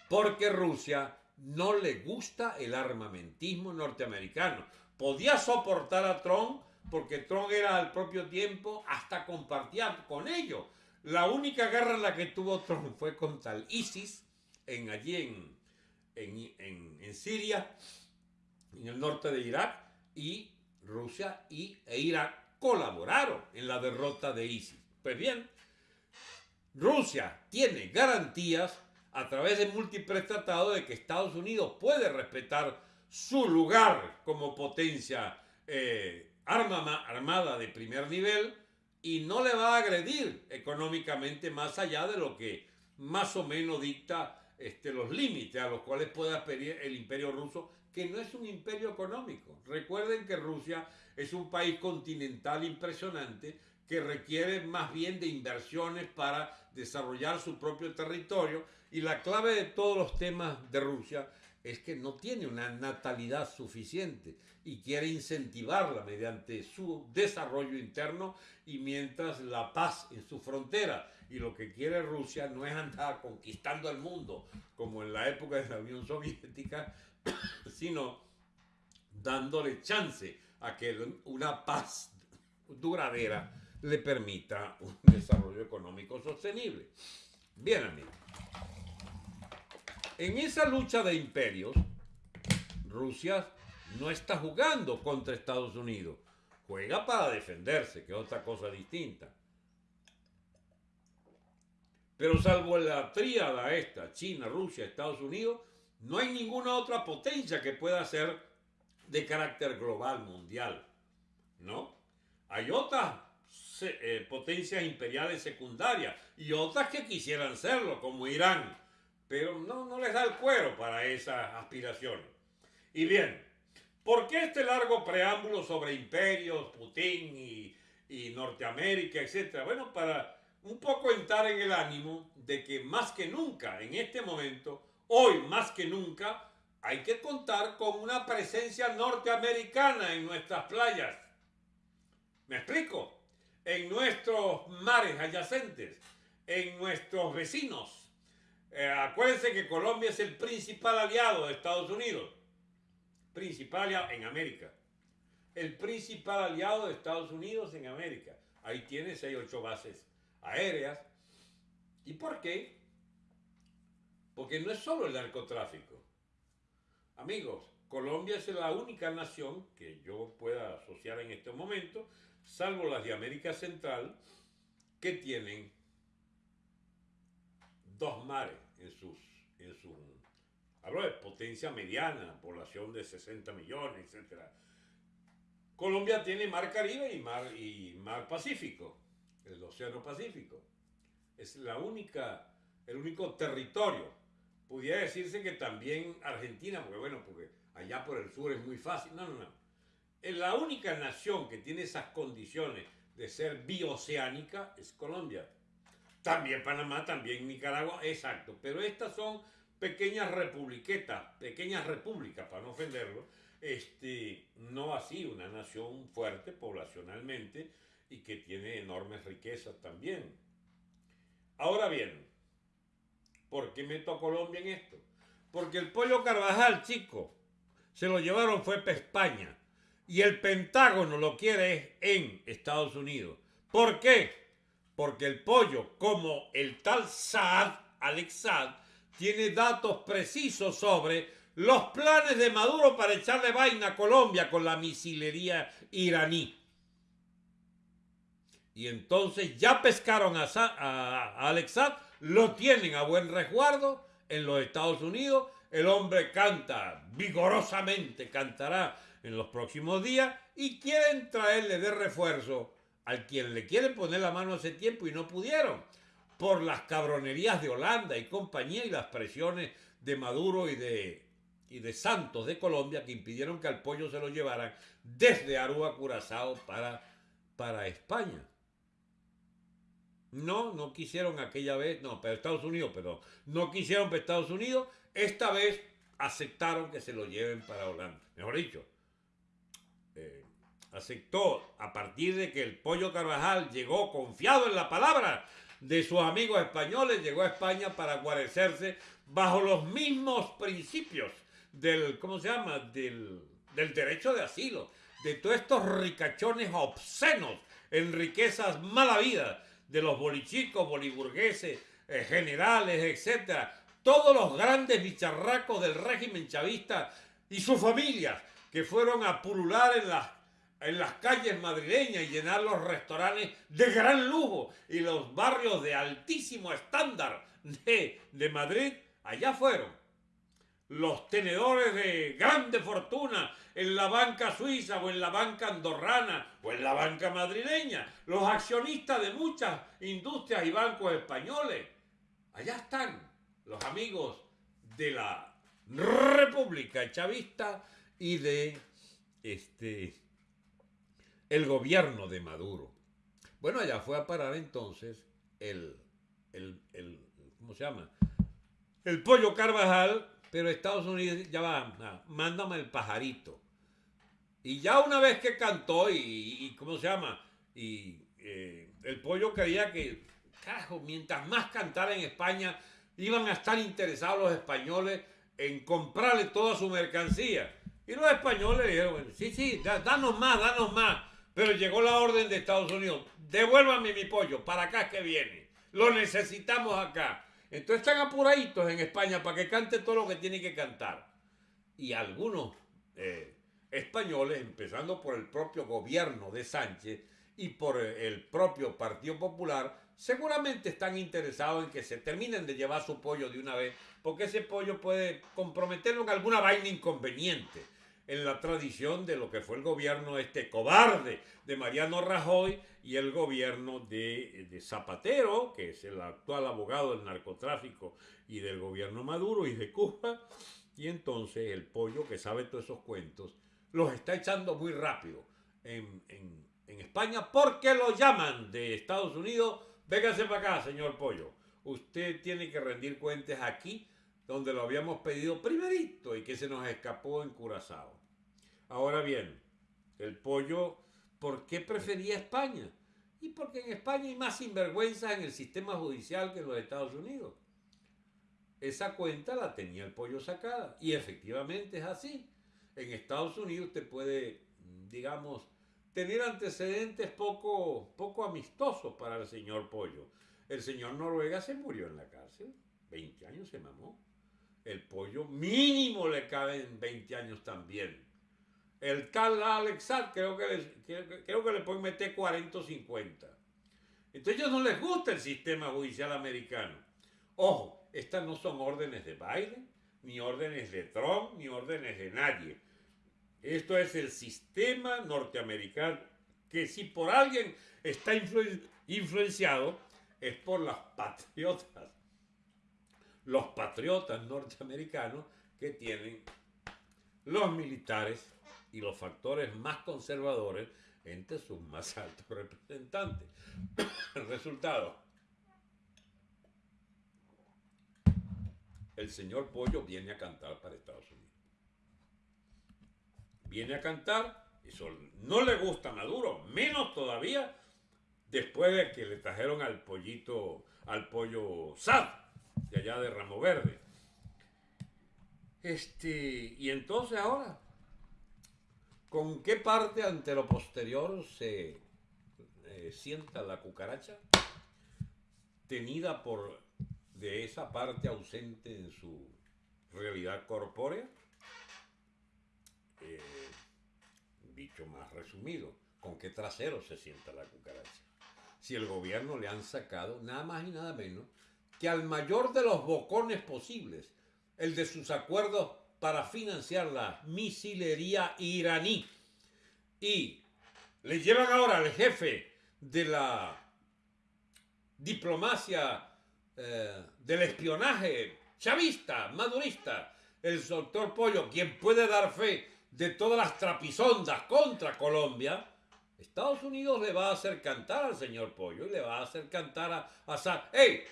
Porque Rusia no le gusta el armamentismo norteamericano. Podía soportar a Trump porque Trump era al propio tiempo hasta compartía con ellos. La única guerra en la que tuvo Trump fue contra el ISIS, en, allí en, en, en, Siria, en el norte de Irak, y Rusia y, e Irak colaboraron en la derrota de ISIS. Pues bien, Rusia tiene garantías a través de múltiples tratados de que Estados Unidos puede respetar su lugar como potencia eh, armada de primer nivel y no le va a agredir económicamente más allá de lo que más o menos dicta este, los límites a los cuales pueda pedir el imperio ruso, que no es un imperio económico. Recuerden que Rusia es un país continental impresionante que requiere más bien de inversiones para desarrollar su propio territorio y la clave de todos los temas de Rusia es que no tiene una natalidad suficiente y quiere incentivarla mediante su desarrollo interno y mientras la paz en su frontera. Y lo que quiere Rusia no es andar conquistando el mundo como en la época de la Unión Soviética, sino dándole chance a que una paz duradera le permita un desarrollo económico sostenible. Bien, amigos. En esa lucha de imperios, Rusia no está jugando contra Estados Unidos. Juega para defenderse, que es otra cosa distinta. Pero salvo la tríada esta, China, Rusia, Estados Unidos, no hay ninguna otra potencia que pueda ser de carácter global, mundial. ¿No? Hay otras eh, potencias imperiales secundarias y otras que quisieran serlo, como Irán pero no, no les da el cuero para esas aspiraciones. Y bien, ¿por qué este largo preámbulo sobre imperios, Putin y, y Norteamérica, etcétera? Bueno, para un poco entrar en el ánimo de que más que nunca, en este momento, hoy más que nunca, hay que contar con una presencia norteamericana en nuestras playas. ¿Me explico? En nuestros mares adyacentes, en nuestros vecinos eh, acuérdense que Colombia es el principal aliado de Estados Unidos. Principal aliado en América. El principal aliado de Estados Unidos en América. Ahí tiene 6, 8 bases aéreas. ¿Y por qué? Porque no es solo el narcotráfico. Amigos, Colombia es la única nación que yo pueda asociar en este momento, salvo las de América Central, que tienen dos mares en sus, en su, hablo de potencia mediana, población de 60 millones, etc. Colombia tiene mar Caribe y mar, y mar Pacífico, el Océano Pacífico. Es la única, el único territorio. Pudiera decirse que también Argentina, porque bueno, porque allá por el sur es muy fácil. No, no, no. Es la única nación que tiene esas condiciones de ser bioceánica es Colombia. También Panamá, también Nicaragua, exacto. Pero estas son pequeñas republiquetas, pequeñas repúblicas, para no ofenderlo. Este, no así una nación fuerte poblacionalmente y que tiene enormes riquezas también. Ahora bien, ¿por qué meto a Colombia en esto? Porque el pollo Carvajal, chico, se lo llevaron fue para España. y el Pentágono lo quiere en Estados Unidos. ¿Por qué? Porque el pollo, como el tal Saad, Alex Saad, tiene datos precisos sobre los planes de Maduro para echarle vaina a Colombia con la misilería iraní. Y entonces ya pescaron a, Alex Saad, lo tienen a buen resguardo en los Estados Unidos. El hombre canta vigorosamente, cantará en los próximos días y quieren traerle de refuerzo al quien le quieren poner la mano hace tiempo y no pudieron por las cabronerías de Holanda y compañía y las presiones de Maduro y de, y de Santos de Colombia que impidieron que al pollo se lo llevaran desde Aruba, Curazao para, para España. No, no quisieron aquella vez, no, pero Estados Unidos, perdón, no quisieron para Estados Unidos, esta vez aceptaron que se lo lleven para Holanda. Mejor dicho, eh, aceptó a partir de que el pollo Carvajal llegó confiado en la palabra de sus amigos españoles, llegó a España para guarecerse bajo los mismos principios del, ¿cómo se llama? Del, del derecho de asilo, de todos estos ricachones obscenos en riquezas malavidas de los bolichicos, boliburgueses, eh, generales, etcétera, todos los grandes bicharracos del régimen chavista y sus familias que fueron a pulular en las, en las calles madrileñas y llenar los restaurantes de gran lujo y los barrios de altísimo estándar de, de Madrid, allá fueron. Los tenedores de grande fortuna en la banca suiza o en la banca andorrana o en la banca madrileña, los accionistas de muchas industrias y bancos españoles. Allá están los amigos de la República Chavista y de este el gobierno de Maduro. Bueno, allá fue a parar entonces el, el, el ¿cómo se llama? El pollo Carvajal pero Estados Unidos ya va, mándame el pajarito. Y ya una vez que cantó y, ¿cómo se llama? Y eh, el pollo creía que, carajo, mientras más cantara en España, iban a estar interesados los españoles en comprarle toda su mercancía. Y los españoles dijeron, sí, sí, danos más, danos más. Pero llegó la orden de Estados Unidos, devuélvame mi pollo, para acá que viene. Lo necesitamos acá. Entonces están apuraditos en España para que cante todo lo que tiene que cantar. Y algunos eh, españoles, empezando por el propio gobierno de Sánchez y por el propio Partido Popular, seguramente están interesados en que se terminen de llevar su pollo de una vez, porque ese pollo puede comprometerlo en alguna vaina inconveniente en la tradición de lo que fue el gobierno este cobarde de Mariano Rajoy y el gobierno de, Zapatero, que es el actual abogado del narcotráfico y del gobierno Maduro y de Cuba. Y entonces el pollo que sabe todos esos cuentos los está echando muy rápido en, España porque lo llaman de Estados Unidos. Véngase para acá, señor pollo. Usted tiene que rendir cuentas aquí donde lo habíamos pedido primerito y que se nos escapó en Curazao. Ahora bien, el pollo, ¿por qué prefería España? Y porque en España hay más sinvergüenza en el sistema judicial que en los Estados Unidos. Esa cuenta la tenía el pollo sacada. Y efectivamente es así. En Estados Unidos usted puede, digamos, tener antecedentes poco, poco amistosos para el señor pollo. El señor Noruega se murió en la cárcel. 20 años se mamó. El pollo mínimo le cabe en 20 años también. El tal Alex creo que, le, creo que le pueden meter 40 o 50. Entonces ellos no les gusta el sistema judicial americano. Ojo, estas no son órdenes de Biden, ni órdenes de Trump, ni órdenes de nadie. Esto es el sistema norteamericano que si por alguien está influenciado es por las patriotas. Los patriotas norteamericanos que tienen los militares y los factores más conservadores entre sus más altos representantes. [coughs] Resultado. El señor Pollo viene a cantar para Estados Unidos. Viene a cantar, eso no le gusta a Maduro, menos todavía después de que le trajeron al pollito, al pollo Sad, de allá de Ramo Verde. Este, y entonces ahora ¿Con qué parte ante lo posterior se eh, sienta la cucaracha? Tenida por de esa parte ausente en su realidad corpórea. Eh, dicho más resumido, ¿con qué trasero se sienta la cucaracha? Si el gobierno le han sacado nada más y nada menos que al mayor de los bocones posibles, el de sus acuerdos para financiar la misilería iraní. Y le llevan ahora al jefe de la diplomacia eh, del espionaje chavista, madurista, el doctor Pollo, quien puede dar fe de todas las trapisondas contra Colombia, Estados Unidos le va a hacer cantar al señor Pollo y le va a hacer cantar a Assad. ¡Ey!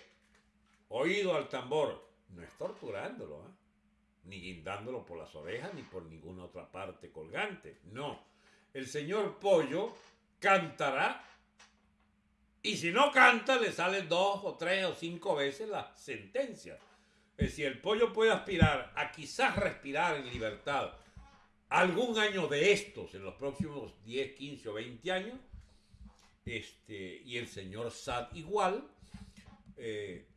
Oído al tambor. No es torturándolo, ¿eh? ni guindándolo por las orejas ni por ninguna otra parte colgante. No. El señor Pollo cantará y si no canta le salen dos o tres o cinco veces la sentencia. Es decir, el pollo puede aspirar a quizás respirar en libertad algún año de estos en los próximos 10, 15 o 20 años, este, y el señor Sad igual, eh,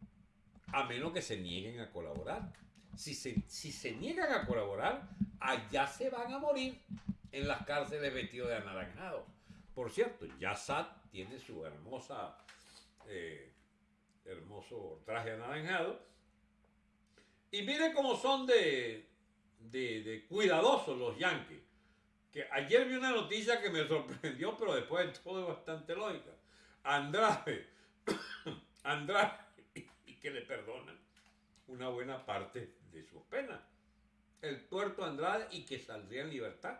a menos que se nieguen a colaborar. Si se, si se niegan a colaborar, allá se van a morir en las cárceles vestidos de anaranjado. Por cierto, ya Sad tiene su hermosa, eh, hermoso traje anaranjado. Y mire cómo son de, de, cuidadosos los yankees. Que ayer vi una noticia que me sorprendió, pero después de todo es bastante lógica. Andrade, [coughs] Andrade, y que le perdonan una buena parte de sus penas. El tuerto Andrade y que saldría en libertad.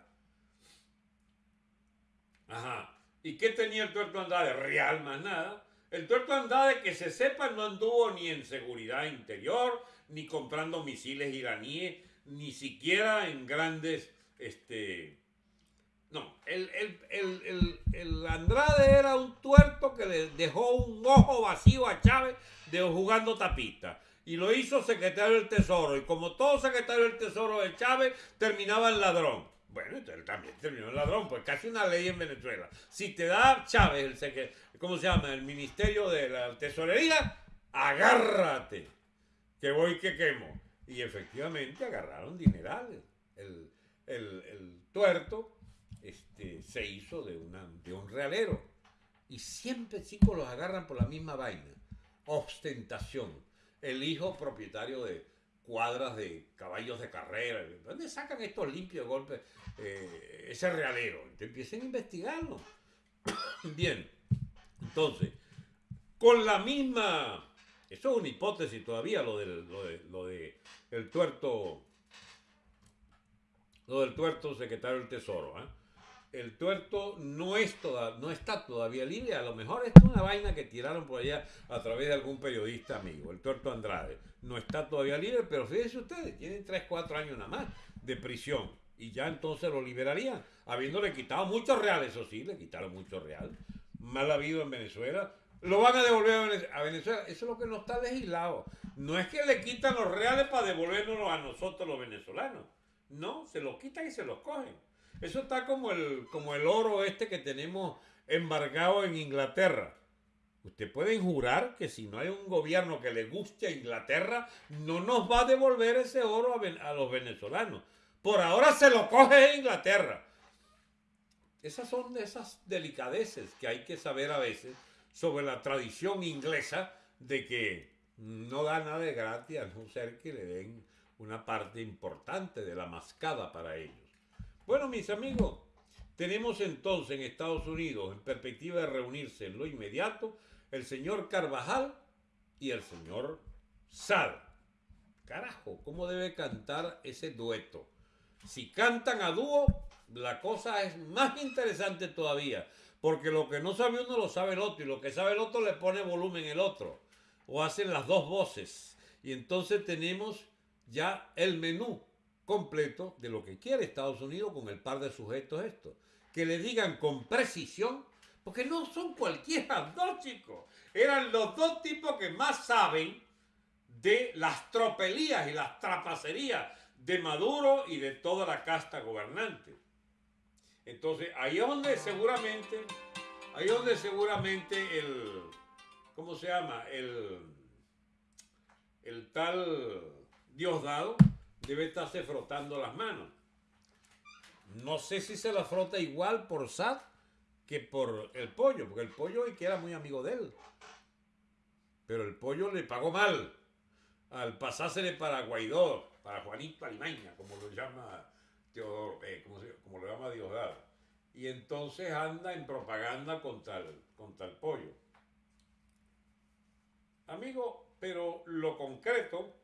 Ajá. ¿Y qué tenía el tuerto Andrade? Real más nada. El tuerto Andrade, que se sepa, no anduvo ni en seguridad interior, ni comprando misiles iraníes, ni siquiera en grandes, este... No, el, el, Andrade era un tuerto que le dejó un ojo vacío a Chávez de jugando tapista. Y lo hizo secretario del Tesoro. Y como todo secretario del Tesoro de Chávez, terminaba en ladrón. Bueno, entonces también terminó en ladrón, pues casi una ley en Venezuela. Si te da Chávez, el, ¿cómo se llama? El Ministerio de la Tesorería, agárrate, que voy que quemo. Y efectivamente agarraron dinerales. El, tuerto este, se hizo de, una, de un realero. Y siempre, chicos, los agarran por la misma vaina. Ostentación. El hijo propietario de cuadras de caballos de carrera. ¿Dónde sacan estos limpios golpes? Eh, ese realero. empiecen a investigarlo. [coughs] Bien. Entonces, con la misma eso es una hipótesis todavía, lo del, lo de, el tuerto, lo del tuerto secretario del Tesoro. ¿eh? El tuerto no, es toda, no está todavía libre, a lo mejor es una vaina que tiraron por allá a través de algún periodista amigo, el tuerto Andrade. No está todavía libre, pero fíjense ustedes, tienen 3, 4 años nada más de prisión y ya entonces lo liberarían, habiéndole quitado muchos reales, eso sí, le quitaron muchos reales. Mal habido en Venezuela, lo van a devolver a Venezuela. Eso es lo que no está legislado. No es que le quitan los reales para devolvernos a nosotros los venezolanos. No, se los quitan y se los cogen. Eso está como el, como el oro este que tenemos embargado en Inglaterra. Usted pueden jurar que si no hay un gobierno que le guste a Inglaterra, no nos va a devolver ese oro a, a los venezolanos. Por ahora se lo coge Inglaterra. Esas son esas delicadeces que hay que saber a veces sobre la tradición inglesa de que no da nada de gratis a no ser que le den una parte importante de la mascada para ellos. Bueno, mis amigos, tenemos entonces en Estados Unidos, en perspectiva de reunirse en lo inmediato, el señor Carvajal y el señor Sal. Carajo, ¿cómo debe cantar ese dueto? Si cantan a dúo, la cosa es más interesante todavía, porque lo que no sabe uno lo sabe el otro y lo que sabe el otro le pone volumen el otro. O hacen las dos voces. Y entonces tenemos ya el menú completo de lo que quiere Estados Unidos con el par de sujetos estos. Que le digan con precisión, porque no son cualquiera [laughs] dos chicos. Eran los dos tipos que más saben de las tropelías y las trapacerías de Maduro y de toda la casta gobernante. Entonces, ahí es donde seguramente, ahí es donde seguramente el, ¿cómo se llama? El, el tal Diosdado debe estarse frotando las manos. No sé si se la frota igual por Sad que por el pollo, porque el pollo hoy que era muy amigo de él. Pero el pollo le pagó mal al pasársele para Guaidó, para Juanito Alimaña, como lo llama Teodoro, eh, como, lo llama Diosdado. Y entonces anda en propaganda contra el, contra el pollo. Amigo, pero lo concreto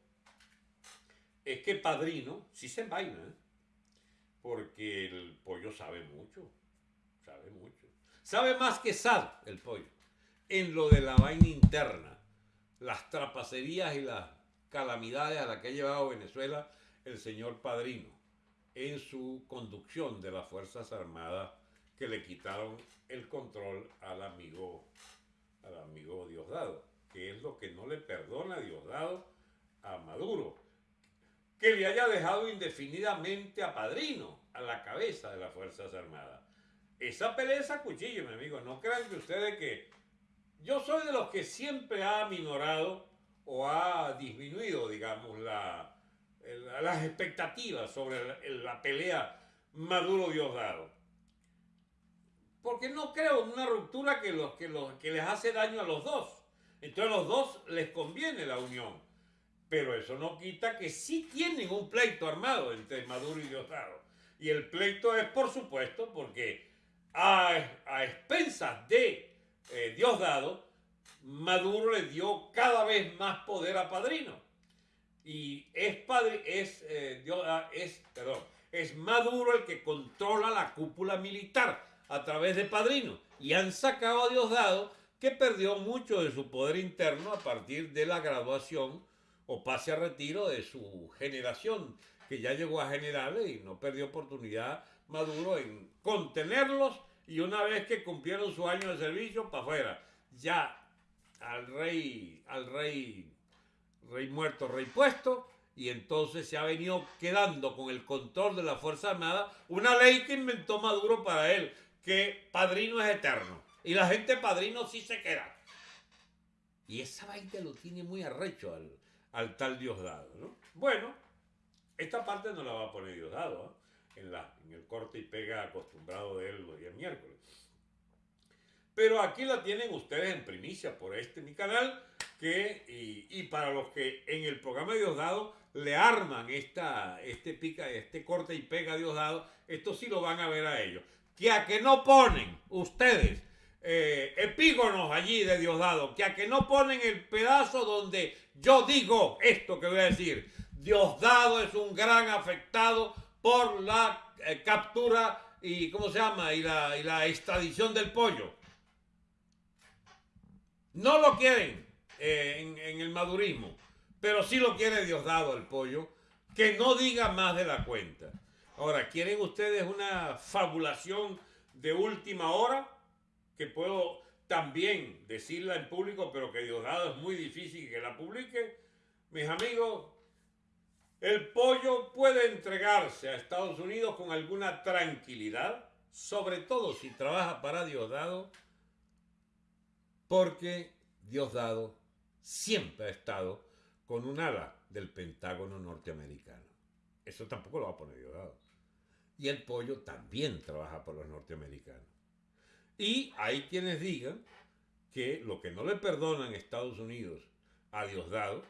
es que Padrino sí se envaina, ¿eh? porque el pollo sabe mucho, sabe mucho. Sabe más que Sad, el pollo, en lo de la vaina interna, las trapacerías y las calamidades a las que ha llevado Venezuela el señor Padrino en su conducción de las Fuerzas Armadas que le quitaron el control al amigo, al amigo Diosdado, que es lo que no le perdona Diosdado a Maduro, que le haya dejado indefinidamente a Padrino a la cabeza de las Fuerzas Armadas. Esa pelea es a cuchillo, mi amigo. No crean que ustedes que... Yo soy de los que siempre ha minorado o ha disminuido, digamos, la, las expectativas sobre la, pelea Maduro-Diosdado. Porque no creo en una ruptura que, los, que, los, que les hace daño a los dos. Entonces a los dos les conviene la unión. Pero eso no quita que sí tienen un pleito armado entre Maduro y Diosdado. Y el pleito es, por supuesto, porque a, a expensas de eh, Diosdado, Maduro le dio cada vez más poder a Padrino. Y es, padre, es, eh, ah, es, perdón, es Maduro el que controla la cúpula militar a través de Padrino. Y han sacado a Diosdado que perdió mucho de su poder interno a partir de la graduación o pase a retiro de su generación, que ya llegó a generales y no perdió oportunidad Maduro en contenerlos y una vez que cumplieron su año de servicio, para afuera. Ya al rey, al rey, rey muerto, rey puesto, y entonces se ha venido quedando con el control de la Fuerza Armada una ley que inventó Maduro para él, que padrino es eterno. Y la gente padrino sí se queda. Y esa vaina lo tiene muy arrecho al, al tal Diosdado, ¿no? Bueno, esta parte no la va a poner Diosdado, ¿eh? en, la, en el corte y pega acostumbrado de él los días miércoles. Pero aquí la tienen ustedes en primicia por este mi canal. Que, y, para los que en el programa de Diosdado le arman esta, este, pica, este corte y pega Diosdado, esto sí lo van a ver a ellos. Que a que no ponen ustedes eh, epígonos allí de Diosdado, que a que no ponen el pedazo donde yo digo esto que voy a decir. Diosdado es un gran afectado por la eh, captura y, ¿cómo se llama? Y la, y la extradición del pollo. No lo quieren eh, en, el madurismo, pero sí lo quiere Diosdado el pollo, que no diga más de la cuenta. Ahora, ¿quieren ustedes una fabulación de última hora? Que puedo también decirla en público, pero que Diosdado es muy difícil que la publique. Mis amigos, el pollo puede entregarse a Estados Unidos con alguna tranquilidad, sobre todo si trabaja para Diosdado porque Diosdado siempre ha estado con un ala del Pentágono norteamericano. Eso tampoco lo va a poner Diosdado. Y el pollo también trabaja por los norteamericanos. Y hay quienes digan que lo que no le perdonan Estados Unidos a Diosdado,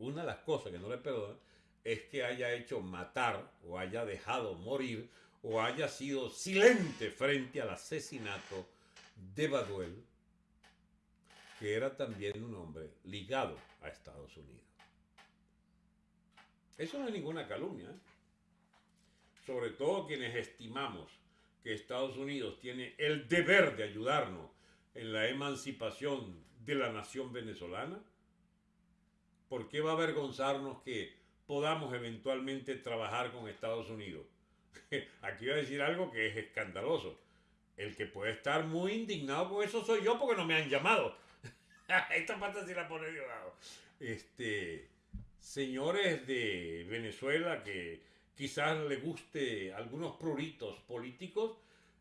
una de las cosas que no le perdonan es que haya hecho matar o haya dejado morir o haya sido silente frente al asesinato de Baduel que era también un hombre ligado a Estados Unidos. Eso no es ninguna calumnia. ¿eh? Sobre todo quienes estimamos que Estados Unidos tiene el deber de ayudarnos en la emancipación de la nación venezolana. ¿Por qué va a avergonzarnos que podamos eventualmente trabajar con Estados Unidos? [laughs] Aquí voy a decir algo que es escandaloso. El que puede estar muy indignado con eso soy yo porque no me han llamado. [laughs] Esta parte sí la pone Diosdado. Este, señores de Venezuela que, quizás le guste algunos pruritos políticos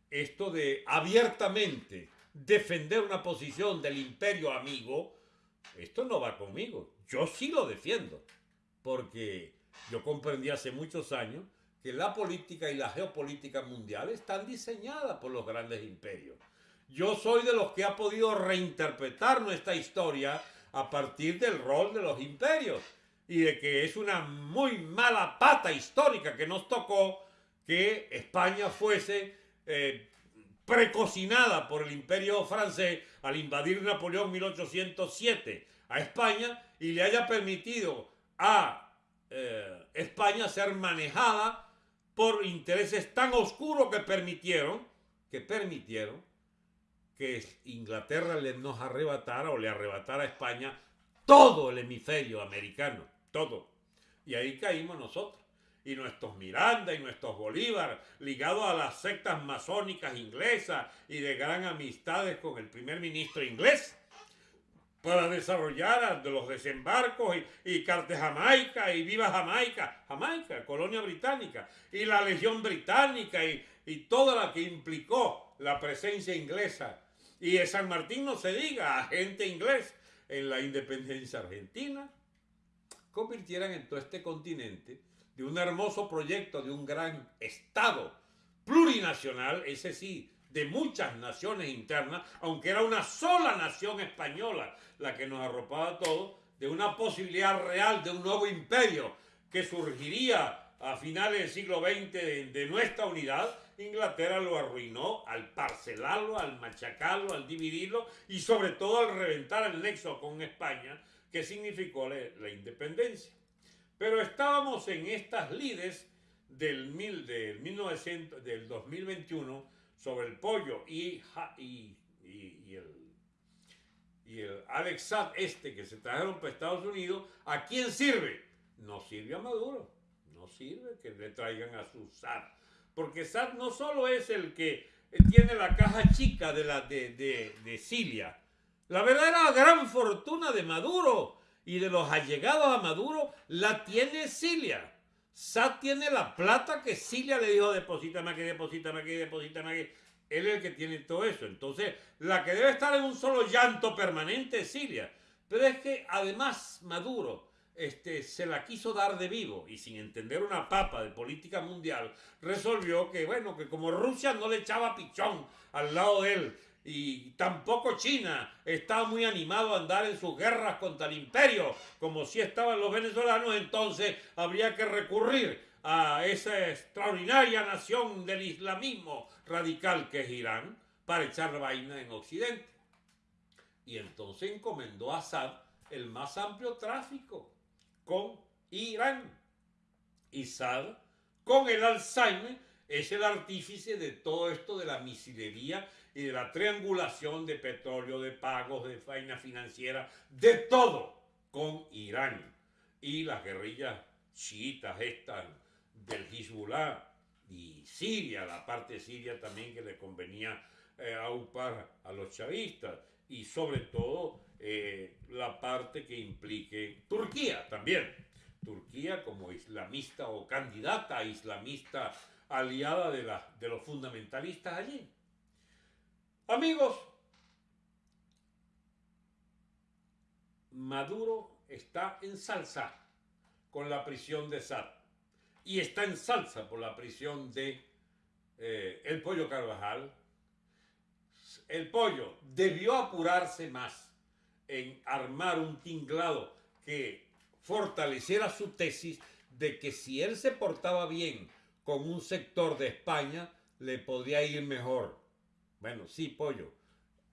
esto de abiertamente defender una posición del imperio amigo, esto no va conmigo. Yo sí lo defiendo, porque yo comprendí hace muchos años que la política y la geopolítica mundial están diseñadas por los grandes imperios. Yo soy de los que ha podido reinterpretar nuestra historia a partir del rol de los imperios y de que es una muy mala pata histórica que nos tocó que España fuese eh, precocinada por el imperio francés al invadir Napoleón 1807 a España y le haya permitido a eh, España ser manejada por intereses tan oscuros que permitieron, que permitieron que Inglaterra le nos arrebatara o le arrebatara a España todo el hemisferio americano, todo. Y ahí caímos nosotros. Y nuestros Miranda y nuestros Bolívar, ligados a las sectas masónicas inglesas y de gran amistades con el primer ministro inglés, para desarrollar los desembarcos y, y Carte Jamaica y Viva Jamaica, Jamaica, colonia británica, y la Legión Británica y, y toda la que implicó la presencia inglesa. Y de San Martín no se diga, agente inglés en la independencia argentina, convirtieran en todo este continente de un hermoso proyecto de un gran Estado plurinacional, ese sí, de muchas naciones internas, aunque era una sola nación española la que nos arropaba a todos, de una posibilidad real de un nuevo imperio que surgiría a finales del siglo XX de, nuestra unidad, Inglaterra lo arruinó al parcelarlo, al machacarlo, al dividirlo y sobre todo al reventar el nexo con España, que significó la, independencia. Pero estábamos en estas lides del, mil, del, 1900, del 2021 sobre el pollo y, y, el, y Alex Saab este que se trajeron para Estados Unidos, ¿a quién sirve? No sirve a Maduro, no sirve que le traigan a su Saab. Porque Saab no solo es el que tiene la caja chica de, la, de, de, de Siria, la verdadera gran fortuna de Maduro y de los allegados a Maduro la tiene Siria. Sad tiene la plata que Cilia le dijo, deposítame aquí, deposítame aquí, deposítame aquí. Él es el que tiene todo eso. Entonces, la que debe estar en un solo llanto permanente es Siria. Pero es que además Maduro este, se la quiso dar de vivo y sin entender una papa de política mundial, resolvió que, bueno, que como Rusia no le echaba pichón al lado de él y tampoco China está muy animado a andar en sus guerras contra el imperio, como si estaban los venezolanos, entonces habría que recurrir a esa extraordinaria nación del islamismo radical que es Irán para echar vaina en Occidente. Y entonces encomendó a Assad el más amplio tráfico con Irán. Y Assad, con el Alzheimer, es el artífice de todo esto de la misilería y de la triangulación de petróleo, de pagos, de faina financiera, de todo con Irán. Y las guerrillas chiitas estas del Hezbollah y Siria, la parte siria también que le convenía eh, aupar a los chavistas y sobre todo eh, la parte que implique Turquía también. Turquía como islamista o candidata islamista aliada de, los fundamentalistas allí. Amigos, Maduro está en salsa con la prisión de Sad y está en salsa por la prisión de eh, el pollo Carvajal. El pollo debió apurarse más en armar un tinglado que fortaleciera su tesis de que si él se portaba bien con un sector de España, le podría ir mejor bueno, sí, pollo.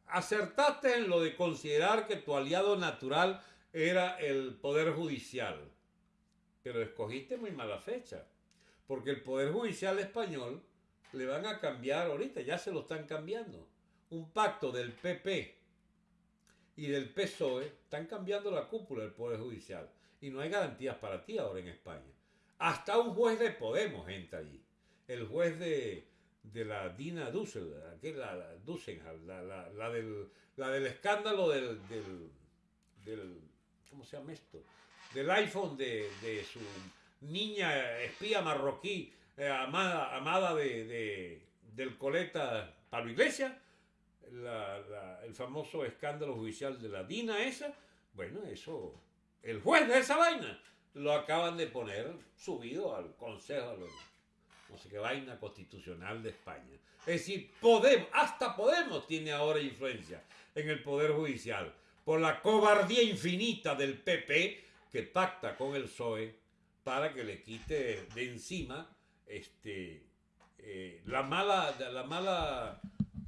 Acertaste en lo de considerar que tu aliado natural era el Poder Judicial, pero escogiste muy mala fecha, porque el Poder Judicial español le van a cambiar ahorita, ya se lo están cambiando. Un pacto del PP y del PSOE están cambiando la cúpula del Poder Judicial y no hay garantías para ti ahora en España. Hasta un juez de Podemos entra allí. El juez de, de la Dina Dussel, la, la, la, del, la del escándalo del, del, ¿cómo se llama esto? Del iPhone de, de, su, niña espía marroquí, eh, amada, amada de, del coleta Pablo Iglesias, el famoso escándalo judicial de la DINA esa, bueno, eso, el juez de esa vaina lo acaban de poner subido al Consejo de no sé qué vaina constitucional de España. Es decir, Podemos, hasta Podemos tiene ahora influencia en el Poder Judicial por la cobardía infinita del PP que pacta con el PSOE para que le quite de encima este, eh, la mala, la mala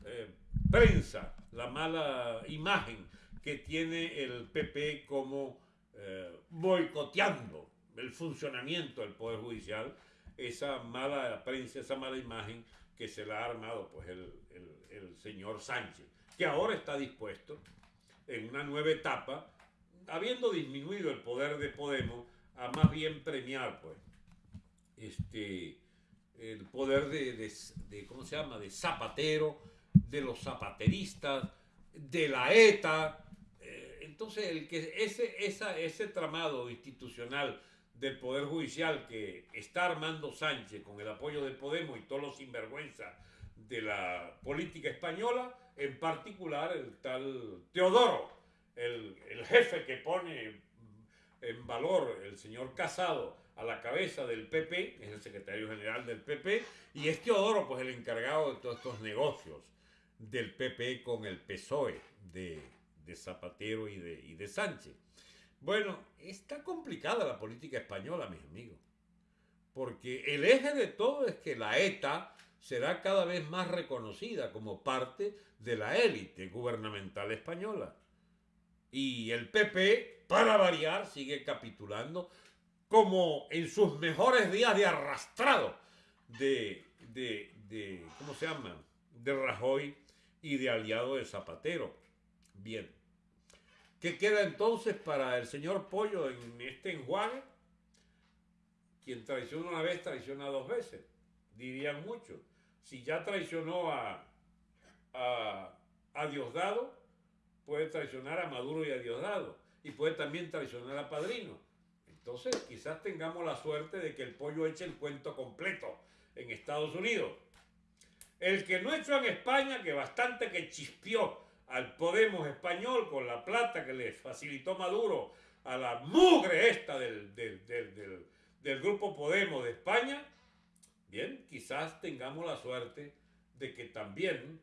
eh, prensa, la mala imagen que tiene el PP como eh, boicoteando el funcionamiento del Poder Judicial, esa mala prensa, esa mala imagen que se la ha armado pues, el, señor Sánchez, que ahora está dispuesto en una nueva etapa, habiendo disminuido el poder de Podemos, a más bien premiar pues, este, el poder de, ¿cómo se llama?, de Zapatero, de los zapateristas, de la ETA. Eh, entonces, el que ese, esa, ese tramado institucional del Poder Judicial que está armando Sánchez con el apoyo de Podemos y todos los sinvergüenzas de la política española, en particular el tal Teodoro, el, el jefe que pone en valor el señor Casado a la cabeza del PP, es el secretario general del PP, y es Teodoro, pues el encargado de todos estos negocios del PP con el PSOE de, Zapatero y de, y de Sánchez. Bueno, está complicada la política española, mis amigos, porque el eje de todo es que la ETA será cada vez más reconocida como parte de la élite gubernamental española. Y el PP, para variar, sigue capitulando como en sus mejores días de arrastrado de, de, ¿cómo se llama? De Rajoy y de aliado de Zapatero. Bien. ¿Qué queda entonces para el señor Pollo en este enjuague? Quien traiciona una vez, traiciona dos veces, dirían muchos. Si ya traicionó a, a, a Diosdado, puede traicionar a Maduro y a Diosdado. Y puede también traicionar a Padrino. Entonces, quizás tengamos la suerte de que el pollo eche el cuento completo en Estados Unidos. El que no echó en España, que bastante que chispió al Podemos español con la plata que le facilitó Maduro a la mugre esta del, del, del grupo Podemos de España, bien, quizás tengamos la suerte de que también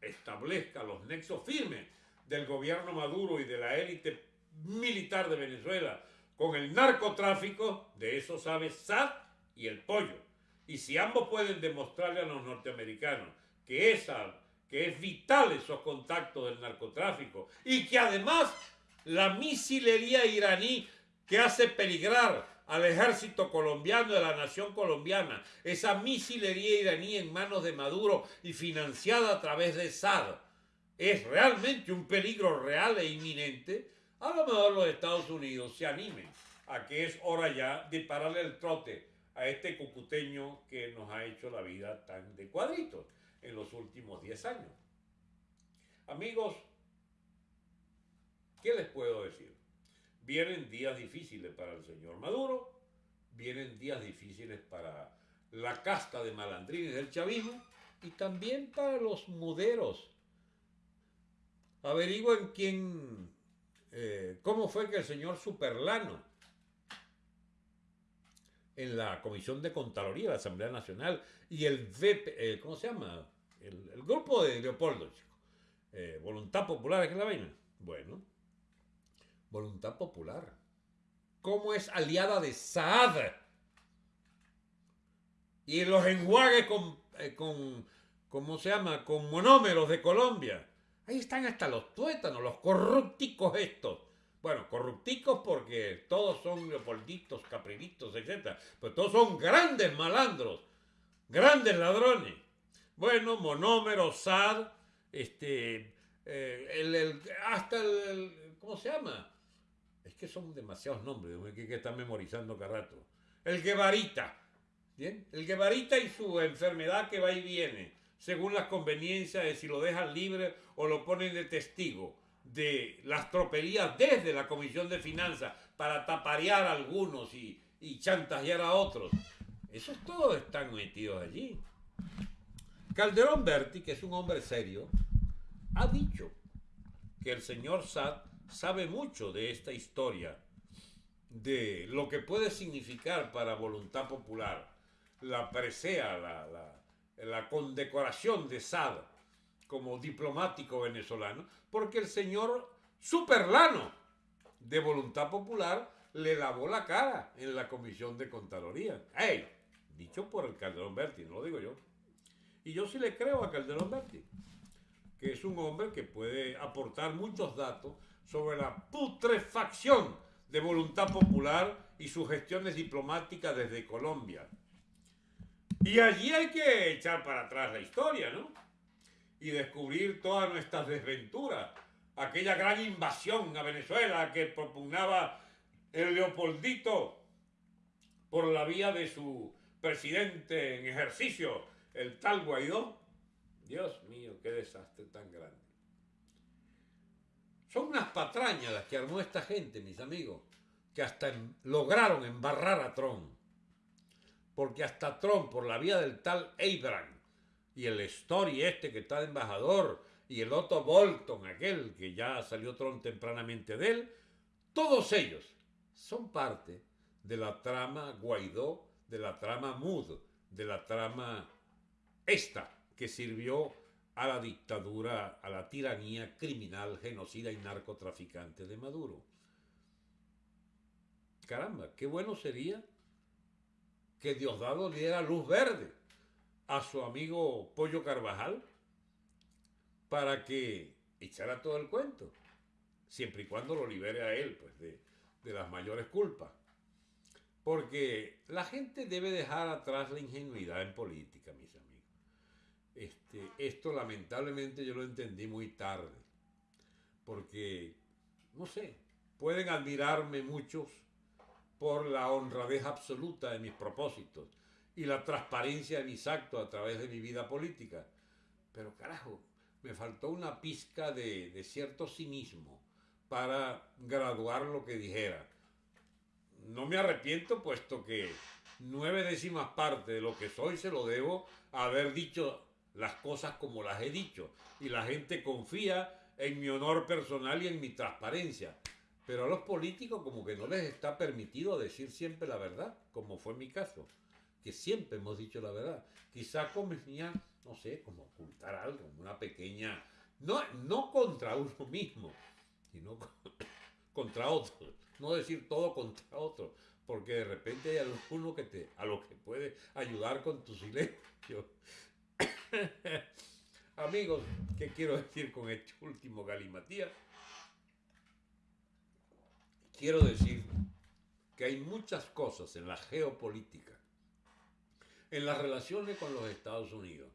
establezca los nexos firmes del gobierno Maduro y de la élite militar de Venezuela con el narcotráfico, de eso sabe SAD y el pollo. Y si ambos pueden demostrarle a los norteamericanos que, esa, que es vital esos contactos del narcotráfico y que además la misilería iraní que hace peligrar al ejército colombiano de la nación colombiana, esa misilería iraní en manos de Maduro y financiada a través de SAD, es realmente un peligro real e inminente, a lo mejor los Estados Unidos se animen a que es hora ya de pararle el trote a este cucuteño que nos ha hecho la vida tan de cuadritos en los últimos 10 años. Amigos, ¿qué les puedo decir? Vienen días difíciles para el señor Maduro, vienen días difíciles para la casta de malandrines del chavismo y también para los muderos. Averigüen quién eh, cómo fue que el señor Superlano, en la Comisión de Contraloría de la Asamblea Nacional y el VP, eh, ¿cómo se llama? El, grupo de Leopoldo, eh, Voluntad Popular, ¿es la vaina? Bueno, Voluntad Popular. ¿Cómo es aliada de Saad? Y los enjuagues con, con, ¿cómo se llama? Con monómeros de Colombia. Ahí están hasta los tuétanos, los corrupticos estos. Bueno, corrupticos porque todos son leopolditos, caprilitos, etc. Pero todos son grandes malandros, grandes ladrones. Bueno, monómero, SAD, este, eh, el, hasta el, ¿cómo se llama? Es que son demasiados nombres, que, que están memorizando cada rato. El Guevarita, ¿bien? El Guevarita y su enfermedad que va y viene según las conveniencias de si lo dejan libre o lo ponen de testigo de las tropelías desde la Comisión de Finanzas para taparear a algunos y, y chantajear a otros. Esos todos están metidos allí. Calderón Berti, que es un hombre serio, ha dicho que el señor Sad sabe mucho de esta historia, de lo que puede significar para voluntad popular la presea, la, la, condecoración de Sad como diplomático venezolano, porque el señor Superlano de Voluntad Popular le lavó la cara en la Comisión de Contraloría. ¡Ey! Dicho por el Calderón Berti, no lo digo yo. Y yo sí le creo a Calderón Berti, que es un hombre que puede aportar muchos datos sobre la putrefacción de voluntad popular y sus gestiones diplomáticas desde Colombia. Y allí hay que echar para atrás la historia, ¿no? Y descubrir todas nuestras desventuras. Aquella gran invasión a Venezuela que propugnaba el Leopoldito por la vía de su presidente en ejercicio, el tal Guaidó. Dios mío, qué desastre tan grande. Son unas patrañas las que armó esta gente, mis amigos, que hasta lograron embarrar a Trump. Porque hasta Trump, por la vía del tal Abraham, y el Story este que está de embajador, y el Otto Bolton, aquel que ya salió Trump tempranamente de él, todos ellos son parte de la trama Guaidó, de la trama Mood, de la trama esta que sirvió a la dictadura, a la tiranía criminal, genocida y narcotraficante de Maduro. Caramba, qué bueno sería que Diosdado diera luz verde a su amigo Pollo Carvajal para que echara todo el cuento, siempre y cuando lo libere a él pues, de, de las mayores culpas. Porque la gente debe dejar atrás la ingenuidad en política, mis amigos. Este, esto lamentablemente yo lo entendí muy tarde, porque, no sé, pueden admirarme muchos por la honradez absoluta de mis propósitos y la transparencia de mis actos a través de mi vida política. Pero carajo, me faltó una pizca de, de cierto cinismo para graduar lo que dijera. No me arrepiento puesto que nueve décimas partes de lo que soy se lo debo a haber dicho las cosas como las he dicho y la gente confía en mi honor personal y en mi transparencia. Pero a los políticos como que no les está permitido decir siempre la verdad, como fue mi caso, que siempre hemos dicho la verdad. Quizá convenía, no sé, como ocultar algo, una pequeña, no, no contra uno mismo, sino [coughs] contra otro. No decir todo contra otro, porque de repente hay alguno que te, a lo que puede ayudar con tu silencio. [coughs] Amigos, ¿qué quiero decir con este último galimatías? Quiero decir que hay muchas cosas en la geopolítica, en las relaciones con los Estados Unidos,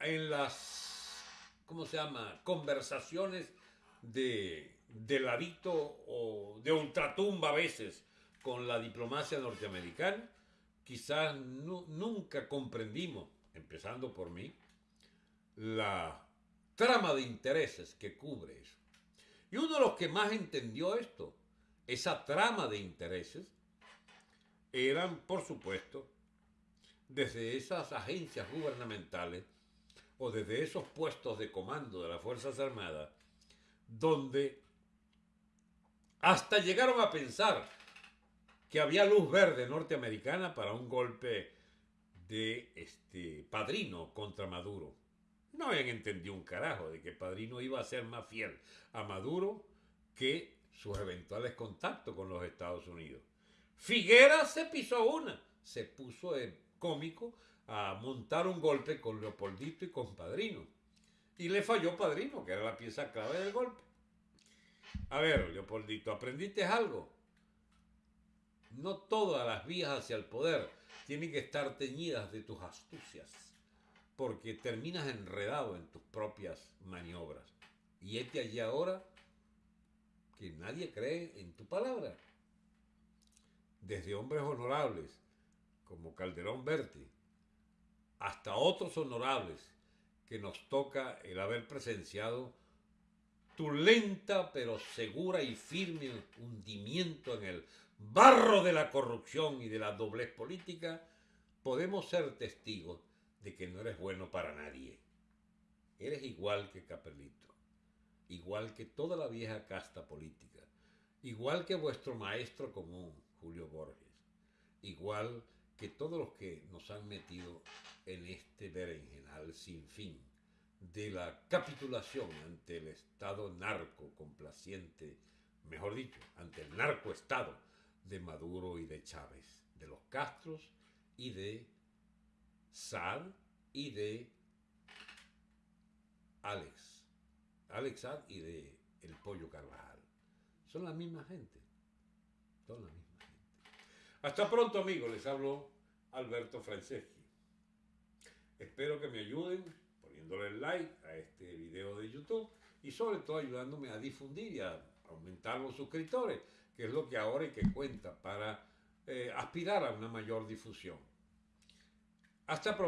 en las, ¿cómo se llama?, conversaciones de, de ladito o de ultratumba a veces con la diplomacia norteamericana, quizás nunca comprendimos, empezando por mí, la trama de intereses que cubre eso. Y uno de los que más entendió esto, esa trama de intereses, eran, por supuesto, desde esas agencias gubernamentales o desde esos puestos de comando de las Fuerzas Armadas, donde hasta llegaron a pensar que había luz verde norteamericana para un golpe de este padrino contra Maduro. No habían entendido un carajo de que padrino iba a ser más fiel a Maduro que sus eventuales contactos con los Estados Unidos. Figuera se pisó una, se puso de cómico a montar un golpe con Leopoldito y con Padrino. Y le falló Padrino, que era la pieza clave del golpe. A ver, Leopoldito, ¿aprendiste algo? No todas las vías hacia el poder tienen que estar teñidas de tus astucias, porque terminas enredado en tus propias maniobras. Y este allí ahora que nadie cree en tu palabra. Desde hombres honorables como Calderón Berti hasta otros honorables que nos toca el haber presenciado tu lenta pero segura y firme hundimiento en el barro de la corrupción y de la doblez política, podemos ser testigos de que no eres bueno para nadie. Eres igual que Capelito, igual que toda la vieja casta política, igual que vuestro maestro común, Julio Borges, igual que todos los que nos han metido en este berenjenal sin fin de la capitulación ante el Estado narco complaciente, mejor dicho, ante el narcoestado de Maduro y de Chávez, de los Castros y de Sad y de Alex, Alex Sad y de El Pollo Carvajal. Son la misma gente, son la misma. Hasta pronto amigos, les hablo Alberto Franceschi. Espero que me ayuden poniéndole like a este video de YouTube y sobre todo ayudándome a difundir y a aumentar los suscriptores, que es lo que ahora hay que cuenta para eh, aspirar a una mayor difusión. Hasta pronto.